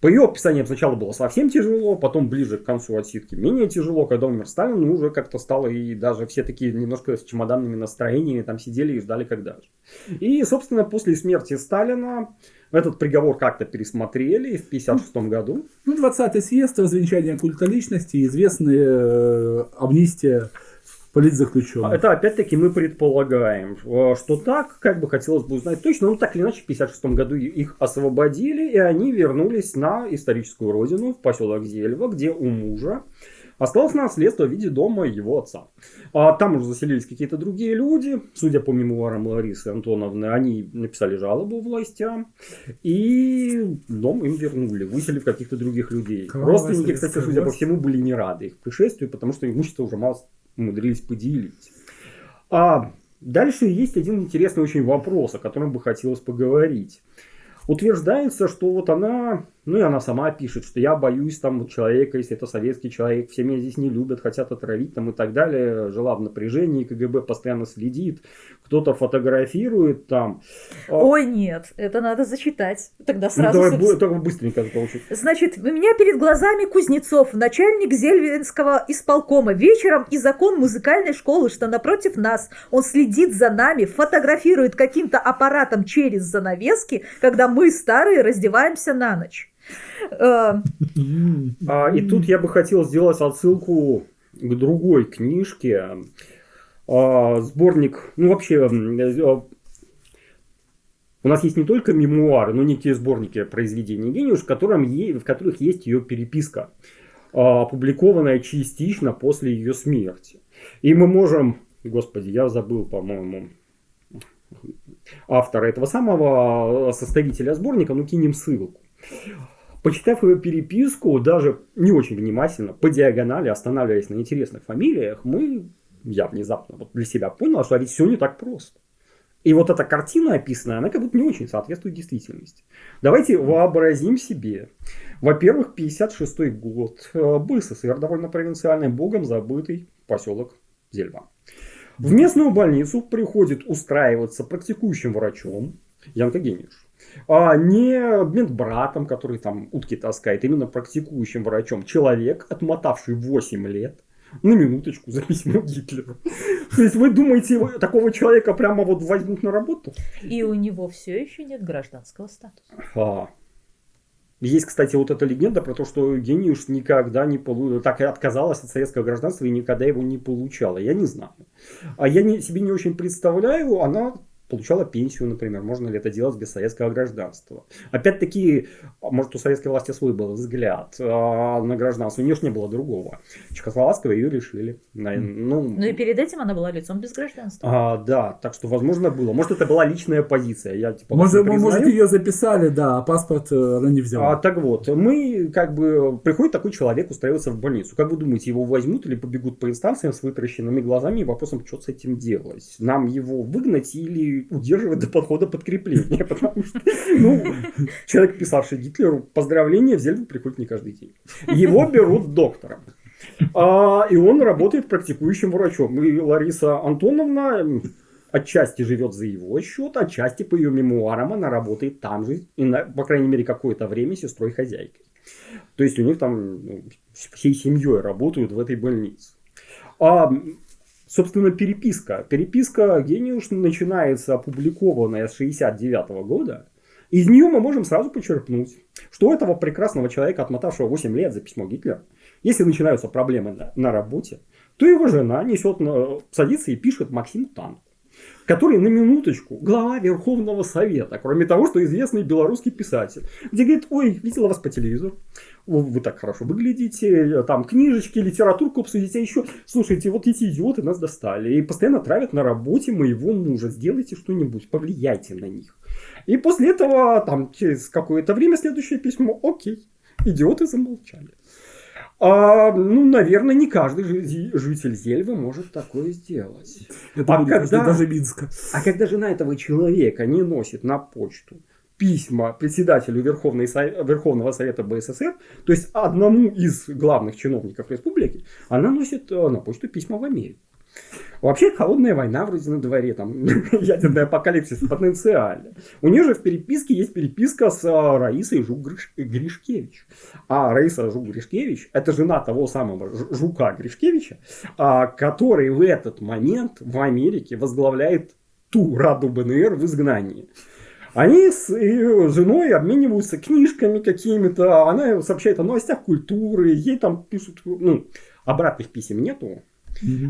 По ее описаниям сначала было совсем тяжело, потом ближе к концу отсидки менее тяжело, когда умер Сталин, ну, уже как-то стало, и даже все такие немножко с чемоданными настроениями там сидели и ждали когда же. И, собственно, после смерти Сталина этот приговор как-то пересмотрели в 1956 году. Ну, 20-й съезд, развенчание культа личности, известная э, амнистия политзаключенных. Это опять-таки мы предполагаем, э, что так, как бы хотелось бы узнать точно, но так или иначе в 1956 году их освободили, и они вернулись на историческую родину, в поселок Зельва, где у мужа осталось наследство в виде дома его отца. А там уже заселились какие-то другие люди, судя по мемуарам Ларисы Антоновны, они написали жалобу властям, и дом им вернули, выселив каких-то других людей. Кровавая Родственники, кстати, судя по всему, были не рады их пришествию, потому что имущество уже мало умудрились поделить. А дальше есть один интересный очень вопрос, о котором бы хотелось поговорить. Утверждается, что вот она ну и она сама пишет, что я боюсь там человека, если это советский человек, все меня здесь не любят, хотят отравить там и так далее. Жила в напряжении, КГБ постоянно следит, кто-то фотографирует там. А Ой, нет, это надо зачитать. Тогда ну, сразу... Ну, давай только быстренько получить. Значит, у меня перед глазами Кузнецов, начальник Зельвинского исполкома. Вечером и закон музыкальной школы, что напротив нас. Он следит за нами, фотографирует каким-то аппаратом через занавески, когда мы, старые, раздеваемся на ночь. А, и тут я бы хотел сделать отсылку к другой книжке. А, сборник, ну вообще, э, у нас есть не только мемуары, но некие сборники произведений Гениуш, в, которых есть ее переписка, а, опубликованная частично после ее смерти. И мы можем, господи, я забыл, по-моему, автора этого самого составителя сборника, ну кинем ссылку. Почитав ее переписку, даже не очень внимательно, по диагонали, останавливаясь на интересных фамилиях, мы, я внезапно вот для себя понял, что а ведь все не так просто. И вот эта картина описанная, она как будто не очень соответствует действительности. Давайте вообразим себе. Во-первых, 56 год. Э, был СССР довольно провинциальный, богом забытый поселок Зельва. В местную больницу приходит устраиваться практикующим врачом Янка Гениш а не медбратом, который там утки таскает, именно практикующим врачом. Человек, отмотавший 8 лет, на минуточку за письмо Гитлера. То есть вы думаете, его, такого человека прямо вот возьмут на работу? И у него все еще нет гражданского статуса. А. Есть, кстати, вот эта легенда про то, что Гениуш никогда не получил, так и отказалась от советского гражданства и никогда его не получала. Я не знаю. А я не, себе не очень представляю, она получала пенсию, например. Можно ли это делать без советского гражданства? Опять-таки, может, у советской власти свой был взгляд а на гражданство. У нее же не было другого. Чехословацкого ее решили. Ну, ну и перед этим она была лицом без гражданства. А, да, так что, возможно, было. Может, это была личная позиция. Я, типа, может, может, ее записали, да, а паспорт э, она не взяла. А, так вот, мы, как бы, приходит такой человек устраиваться в больницу. Как вы думаете, его возьмут или побегут по инстанциям с вытаращенными глазами и вопросом, что с этим делать? Нам его выгнать или удерживать до подхода подкрепления, потому что ну, человек, писавший Гитлеру, поздравления в Зельбу приходит не каждый день. Его берут доктором. А, и он работает практикующим врачом. И Лариса Антоновна отчасти живет за его счет, отчасти по ее мемуарам она работает там же, и на, по крайней мере, какое-то время сестрой-хозяйкой. То есть у них там ну, всей семьей работают в этой больнице. А, собственно, переписка. Переписка Гениуш начинается опубликованная с 69 года. Из нее мы можем сразу почерпнуть, что у этого прекрасного человека, отмотавшего 8 лет за письмо Гитлера, если начинаются проблемы на, на работе, то его жена несет, садится и пишет Максим Танк который на минуточку глава Верховного Совета, кроме того, что известный белорусский писатель, где говорит, ой, видела вас по телевизору, вы так хорошо выглядите, там книжечки, литературку обсудите, а еще, слушайте, вот эти идиоты нас достали и постоянно травят на работе моего мужа, сделайте что-нибудь, повлияйте на них. И после этого, там, через какое-то время следующее письмо, окей, идиоты замолчали. А, ну, наверное, не каждый житель Зельвы может такое сделать. Это а когда, даже Минска. А когда жена этого человека не носит на почту письма председателю Верховной, Верховного Совета БССР, то есть одному из главных чиновников республики, она носит э, на почту письма в Америку. Вообще холодная война вроде на дворе, там ядерный апокалипсис потенциально. У нее же в переписке есть переписка с а, Раисой Жук-Гришкевич. А Раиса Жук-Гришкевич это жена того самого Жука Гришкевича, а, который в этот момент в Америке возглавляет ту Раду БНР в изгнании. Они с женой обмениваются книжками какими-то, она сообщает о новостях культуры, ей там пишут, ну, обратных писем нету,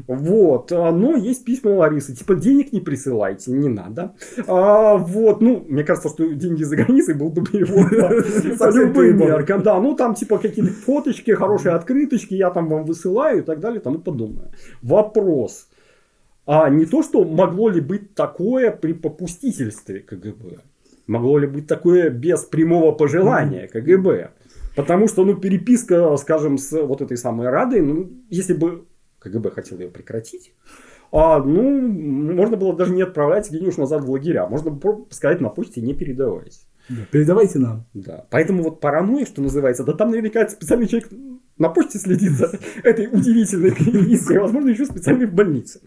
Вот, а, но есть письма Ларисы, типа денег не присылайте, не надо. А, вот, ну, мне кажется, что деньги за границей был бы перевод по любым меркам. Да, ну там типа какие-то фоточки, хорошие открыточки, я там вам высылаю и так далее, тому подобное. Вопрос. А не то, что могло ли быть такое при попустительстве КГБ? Могло ли быть такое без прямого пожелания КГБ? Потому что, ну, переписка, скажем, с вот этой самой Радой, ну, если бы КГБ хотел ее прекратить, а, ну, можно было даже не отправлять Гениуш назад в лагеря. Можно сказать на почте не передавайте. Да, передавайте нам. Да. Поэтому вот паранойя, что называется, да там наверняка специальный человек на почте следит за этой удивительной перепиской, возможно, еще специальный в больнице.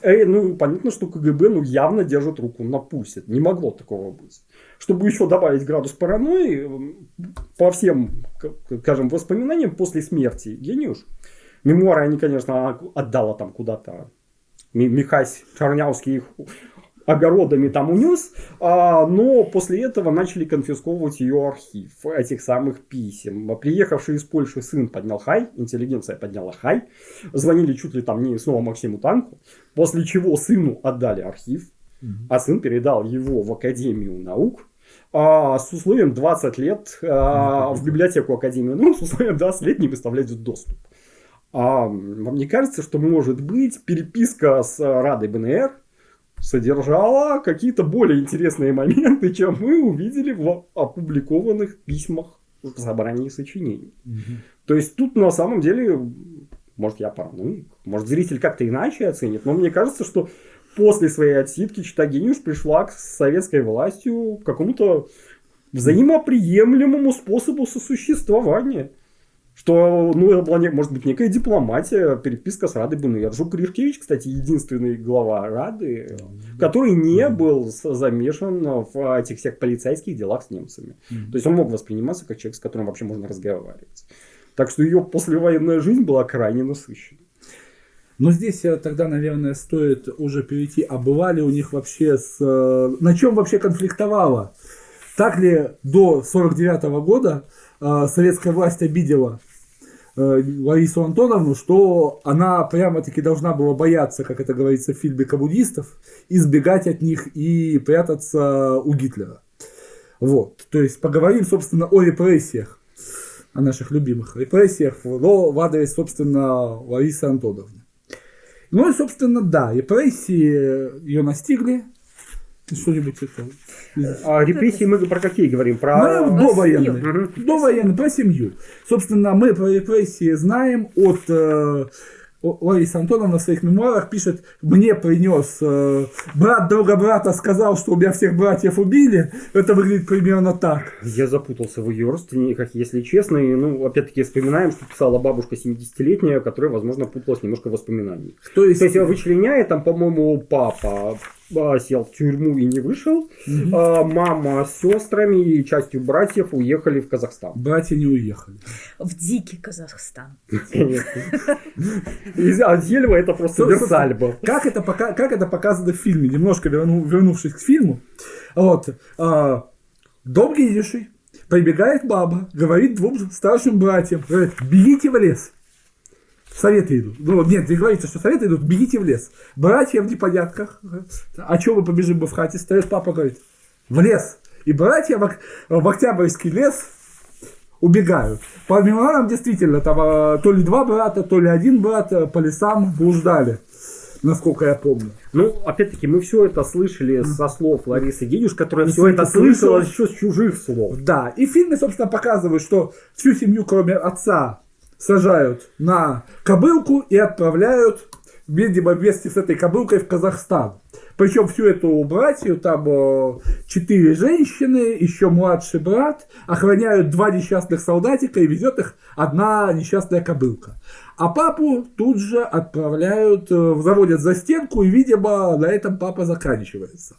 Э, ну, понятно, что КГБ ну, явно держит руку на пульсе. Не могло такого быть. Чтобы еще добавить градус паранойи, по всем, скажем, воспоминаниям после смерти Гениуш, Мемуары они, конечно, отдала там куда-то. Михась Чернявский их огородами там унес, а, но после этого начали конфисковывать ее архив этих самых писем. Приехавший из Польши сын поднял хай, интеллигенция подняла хай, звонили чуть ли там не снова Максиму Танку, после чего сыну отдали архив, а сын передал его в Академию наук, а, с условием 20 лет а, в библиотеку Академии наук, с условием 20 лет не выставлять доступ. А вам не кажется, что может быть переписка с Радой БНР содержала какие-то более интересные моменты, чем мы увидели в опубликованных письмах в собрании сочинений. Угу. То есть тут на самом деле, может я параноик, может зритель как-то иначе оценит, но мне кажется, что после своей отсидки Читагениуш пришла к советской властью к какому-то взаимоприемлемому способу сосуществования. Что, ну, это была, может быть, некая дипломатия, переписка с Радой БНР. Жук Гришкевич, кстати, единственный глава Рады, который не был замешан в этих всех полицейских делах с немцами. То есть он мог восприниматься как человек, с которым вообще можно разговаривать. Так что ее послевоенная жизнь была крайне насыщена. Но здесь э, тогда, наверное, стоит уже перейти, а бывали у них вообще с... Э, на чем вообще конфликтовала? Так ли до 49 года э, советская власть обидела Ларису Антоновну, что она прямо-таки должна была бояться, как это говорится в фильме коммунистов, избегать от них и прятаться у Гитлера. Вот. То есть поговорим, собственно, о репрессиях, о наших любимых репрессиях, но в адрес, собственно, Ларисы Антоновны. Ну и, собственно, да, репрессии ее настигли, что-нибудь это. А репрессии мы про какие говорим? Про мы довоенные. Довоенные, про семью. Собственно, мы про репрессии знаем от, э, Лариса Антоновна в своих мемуарах пишет, мне принес э, брат друга брата сказал, что у меня всех братьев убили. Это выглядит примерно так. Я запутался в ее родственниках, если честно. И, ну, опять-таки, вспоминаем, что писала бабушка 70-летняя, которая, возможно, путалась немножко в воспоминаниях. То есть, То есть, вычленяя, там, по-моему, папа а, сел в тюрьму и не вышел. Мгм. А, мама с сестрами и частью братьев уехали в Казахстан. братья не уехали. В дикий Казахстан. А Зельва это просто Версаль был. Как это, пока, как это показано в фильме? Немножко верну- вернувшись к фильму. Вот. а, дом видящий. Прибегает баба, говорит двум старшим братьям, говорит, бегите в лес. Советы идут. Ну, нет, не говорится, что советы идут, бегите в лес. Братья в непонятках. А что мы побежим бы в хате? Стоит папа, говорит, в лес. И братья в, в Октябрьский лес убегают. По мемуарам действительно, там а, то ли два брата, то ли один брат а, по лесам блуждали, насколько я помню. Ну, опять-таки, мы все это слышали со слов Ларисы Гедюш, которая все это слышала еще с чужих слов. Да, и в фильме, собственно, показывают, что всю семью, кроме отца, сажают на кобылку и отправляют видимо, вместе с этой кобылкой в Казахстан. Причем всю эту братью, там э, четыре женщины, еще младший брат, охраняют два несчастных солдатика и везет их одна несчастная кобылка. А папу тут же отправляют, э, заводят за стенку, и, видимо, на этом папа заканчивается.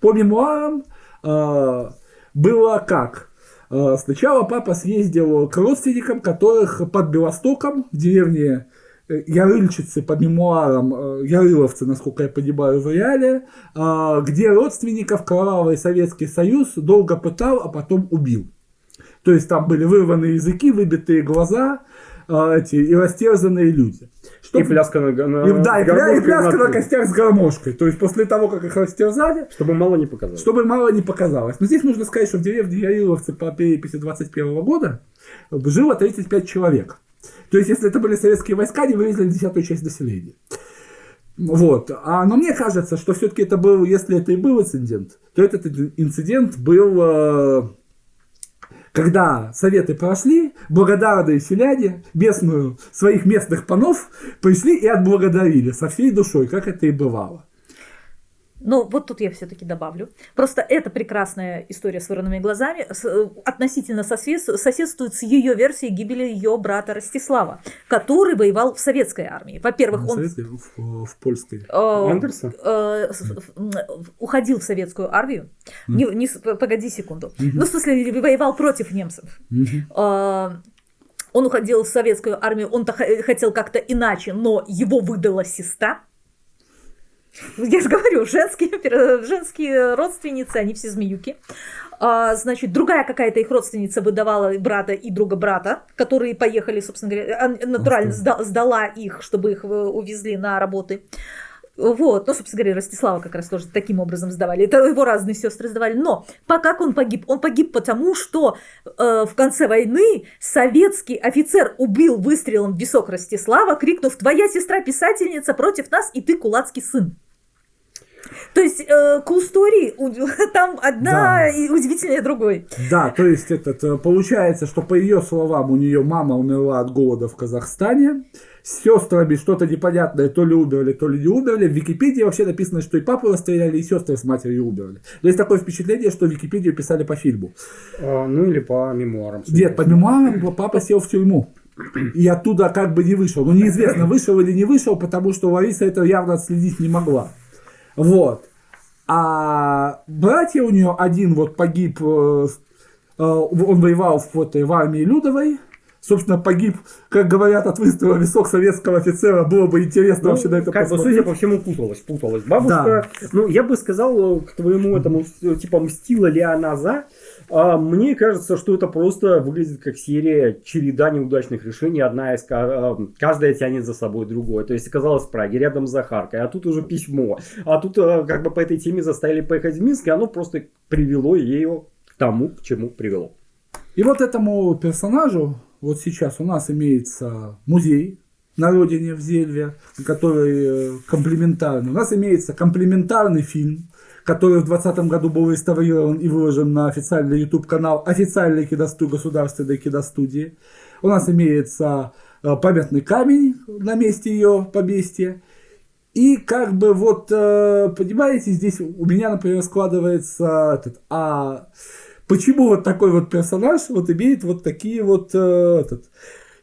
По мемуарам э, было как? Э, Сначала папа съездил к родственникам, которых под Белостоком, в деревне э, Ярыльчицы, по мемуарам, э, Ярыловцы, насколько я понимаю, в реале, где родственников кровавый Советский Союз долго пытал, а потом убил. То есть там были вырваны языки, выбитые глаза эти, и растерзанные люди. Чтоб- И пляска на, на и, да, и, пля- и пляска на над- костях с гармошкой. То есть после того, как их растерзали, Чтобы мало не показалось. чтобы мало не показалось. Но здесь нужно сказать, что в деревне Яриловцы по переписи 21 года жило 35 человек. То есть, если это были советские войска, они вывезли десятую часть населения. Вот. А, но мне кажется, что все-таки это был, если это и был инцидент, то этот инцидент был, э, когда советы прошли, благодарные селяне, местную, своих местных панов, пришли и отблагодарили со всей душой, как это и бывало. Ну, вот тут я все-таки добавлю. Просто эта прекрасная история с вырванными глазами с- э, относительно соседствует с ее версией гибели ее брата Ростислава, который воевал в советской армии. Во-первых, Не он советской, в, в польской. э, Андерсон? э, м, уходил в советскую армию. Не, не с- погоди секунду. Ну, в смысле, воевал против немцев. Мгм. Э, Он уходил в советскую армию, он-то х- хотел как-то иначе, но его выдала сестра. Я же говорю, женские, женские родственницы, они все змеюки. А, значит, другая какая-то их родственница выдавала брата и друга брата, которые поехали, собственно говоря, а, натурально сда- сдала их, чтобы их э, увезли на работы. Вот, ну, собственно говоря, Ростислава как раз тоже таким образом сдавали. Это его разные сестры сдавали. Но по как он погиб? Он погиб потому, что э, в конце войны советский офицер убил выстрелом в висок Ростислава, крикнув «Твоя сестра писательница против нас, и ты кулацкий сын». То есть э, cool story, там одна Да. и удивительнее другой. Да, то есть этот, э, получается, что по ее словам у нее мама умерла от голода в Казахстане, с сестрами что-то непонятное, то ли умерли, то ли не умерли. В Википедии вообще написано, что и папу расстреляли, и сестры с матерью умерли. То есть такое впечатление, что Википедию писали по фильму. А, ну или по мемуарам. Нет, по мемуарам папа сел в тюрьму. И оттуда как бы не вышел. Ну, неизвестно, вышел или не вышел, потому что Лариса это явно отследить не могла. Вот. А братья у нее один вот погиб, э, э, он воевал в, этой, в армии Людовой. Собственно, погиб, как говорят, от выстрела висок советского офицера. Было бы интересно Ну, вообще на это как бы, посмотреть. судя по всему, путалась, путалась. Бабушка, ну, я бы сказал, к твоему этому, типа, мстила ли она за, а мне кажется, что это просто выглядит как серия череда неудачных решений, одна из, а, каждая тянет за собой другое. То есть оказалось в Праге, рядом с Захаркой, а тут уже письмо, а тут а, как бы по этой теме заставили поехать в Минск, и оно просто привело ее к тому, к чему привело. И вот этому персонажу, вот сейчас у нас имеется музей на родине в Зельве, который э, комплементарный. У нас имеется комплементарный фильм, который в 2020 году был реставрирован и выложен на официальный YouTube канал официальной киностудии, государственной киностудии. У нас имеется э, памятный камень на месте ее поместья. И как бы вот, э, понимаете, здесь у меня, например, складывается этот, а почему вот такой вот персонаж вот имеет вот такие вот э, этот,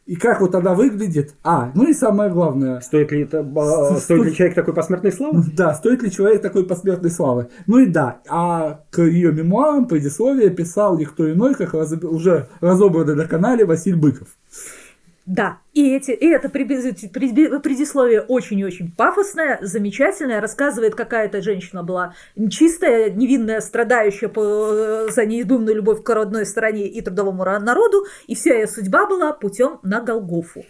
и как вот она выглядит. А, ну и самое главное. Стоит ли, это, э, стоит ли человек такой посмертной славы? Да, стоит ли человек такой посмертной славы. Ну и да, а к ее мемуарам предисловие писал никто иной, как раз, уже разобранный на канале Василий Быков. Да, и, эти, и это предисловие очень и очень пафосное, замечательное, рассказывает, какая то женщина была чистая, невинная, страдающая по, за неизбывную любовь к родной стране и трудовому народу, и вся ее судьба была путем на Голгофу.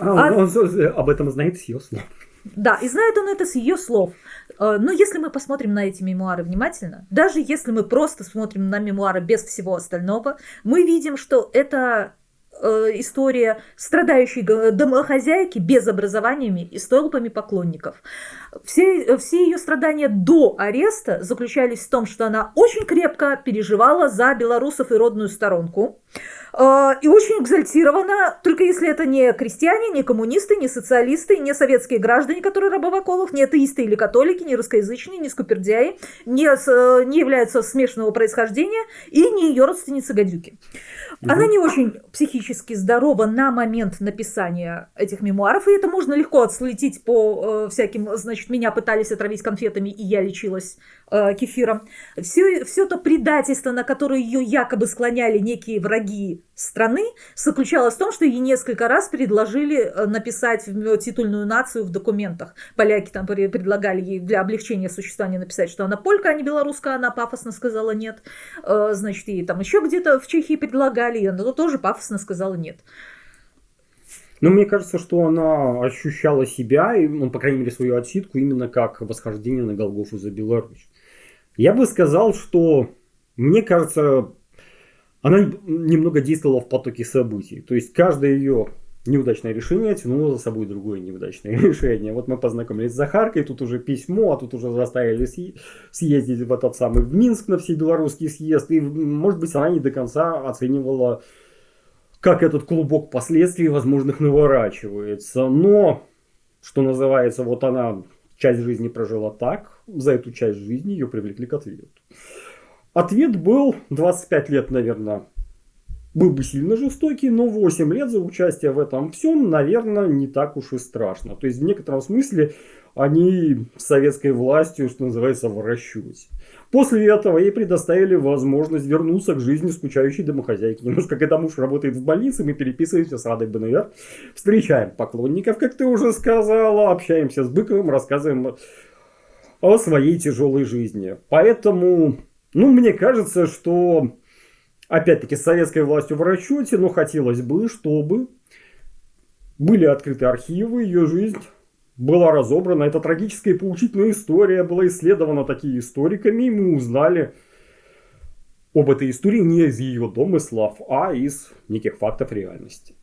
А, а, он, он об этом знает с ее слов. Да, и знает он это с ее слов. Э, но если мы посмотрим на эти мемуары внимательно, даже если мы просто смотрим на мемуары без всего остального, мы видим, что это история страдающей домохозяйки без образованиями и столпами поклонников. Все, все ее страдания до ареста заключались в том, что она очень крепко переживала за белорусов и родную сторонку. Э, и очень экзальтирована, только если это не крестьяне, не коммунисты, не социалисты, не советские граждане, которые рабы в оковах, не атеисты или католики, не русскоязычные, не скупердяи, не, не являются смешанного происхождения и не ее Она не очень психически здорова на момент написания этих мемуаров, и это можно легко отследить по э, всяким, значит, меня пытались отравить конфетами, и я лечилась э, кефиром. Все, все то предательство, на которое ее якобы склоняли некие враги страны, заключалось в том, что ей несколько раз предложили э, написать титульную нацию в документах. Поляки там предлагали ей для облегчения существования написать, что она полька, а не белоруска, она пафосно сказала нет. Э, значит, ей там еще где-то в Чехии предлагали далее, она тоже пафосно сказала нет. Но мне кажется, что она ощущала себя, ну, по крайней мере, свою отсидку именно как восхождение на Голгофу за Беларусь. Я бы сказал, что, мне кажется, она немного действовала в потоке событий. То есть, каждое ее неудачное решение тянуло за собой другое неудачное решение. Вот мы познакомились с Захаркой, тут уже письмо, а тут уже заставили съездить в этот самый в Минск на всебелорусский съезд. И, может быть, она не до конца оценивала, как этот клубок последствий возможных наворачивается. Но, что называется, вот она часть жизни прожила так, за эту часть жизни ее привлекли к ответу. Ответ был 25 лет, наверное, был бы сильно жестокий, но 8 лет за участие в этом всем, наверное, не так уж и страшно. То есть в некотором смысле они советской властью, что называется, в. После этого ей предоставили возможность вернуться к жизни скучающей домохозяйки. Немножко когда муж работает в больнице, мы переписываемся с Радой БНР, встречаем поклонников, как ты уже сказала, общаемся с Быковым, рассказываем о своей тяжелой жизни. Поэтому, ну, мне кажется, что опять-таки, с советской властью в расчете, но хотелось бы, чтобы были открыты архивы, ее жизнь была разобрана. Это трагическая и поучительная история была исследована такими историками, и мы узнали об этой истории не из ее домыслов, а из неких фактов реальности.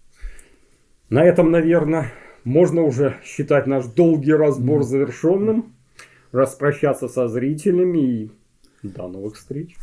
На этом, наверное, можно уже считать наш долгий разбор завершенным, распрощаться со зрителями и до новых встреч.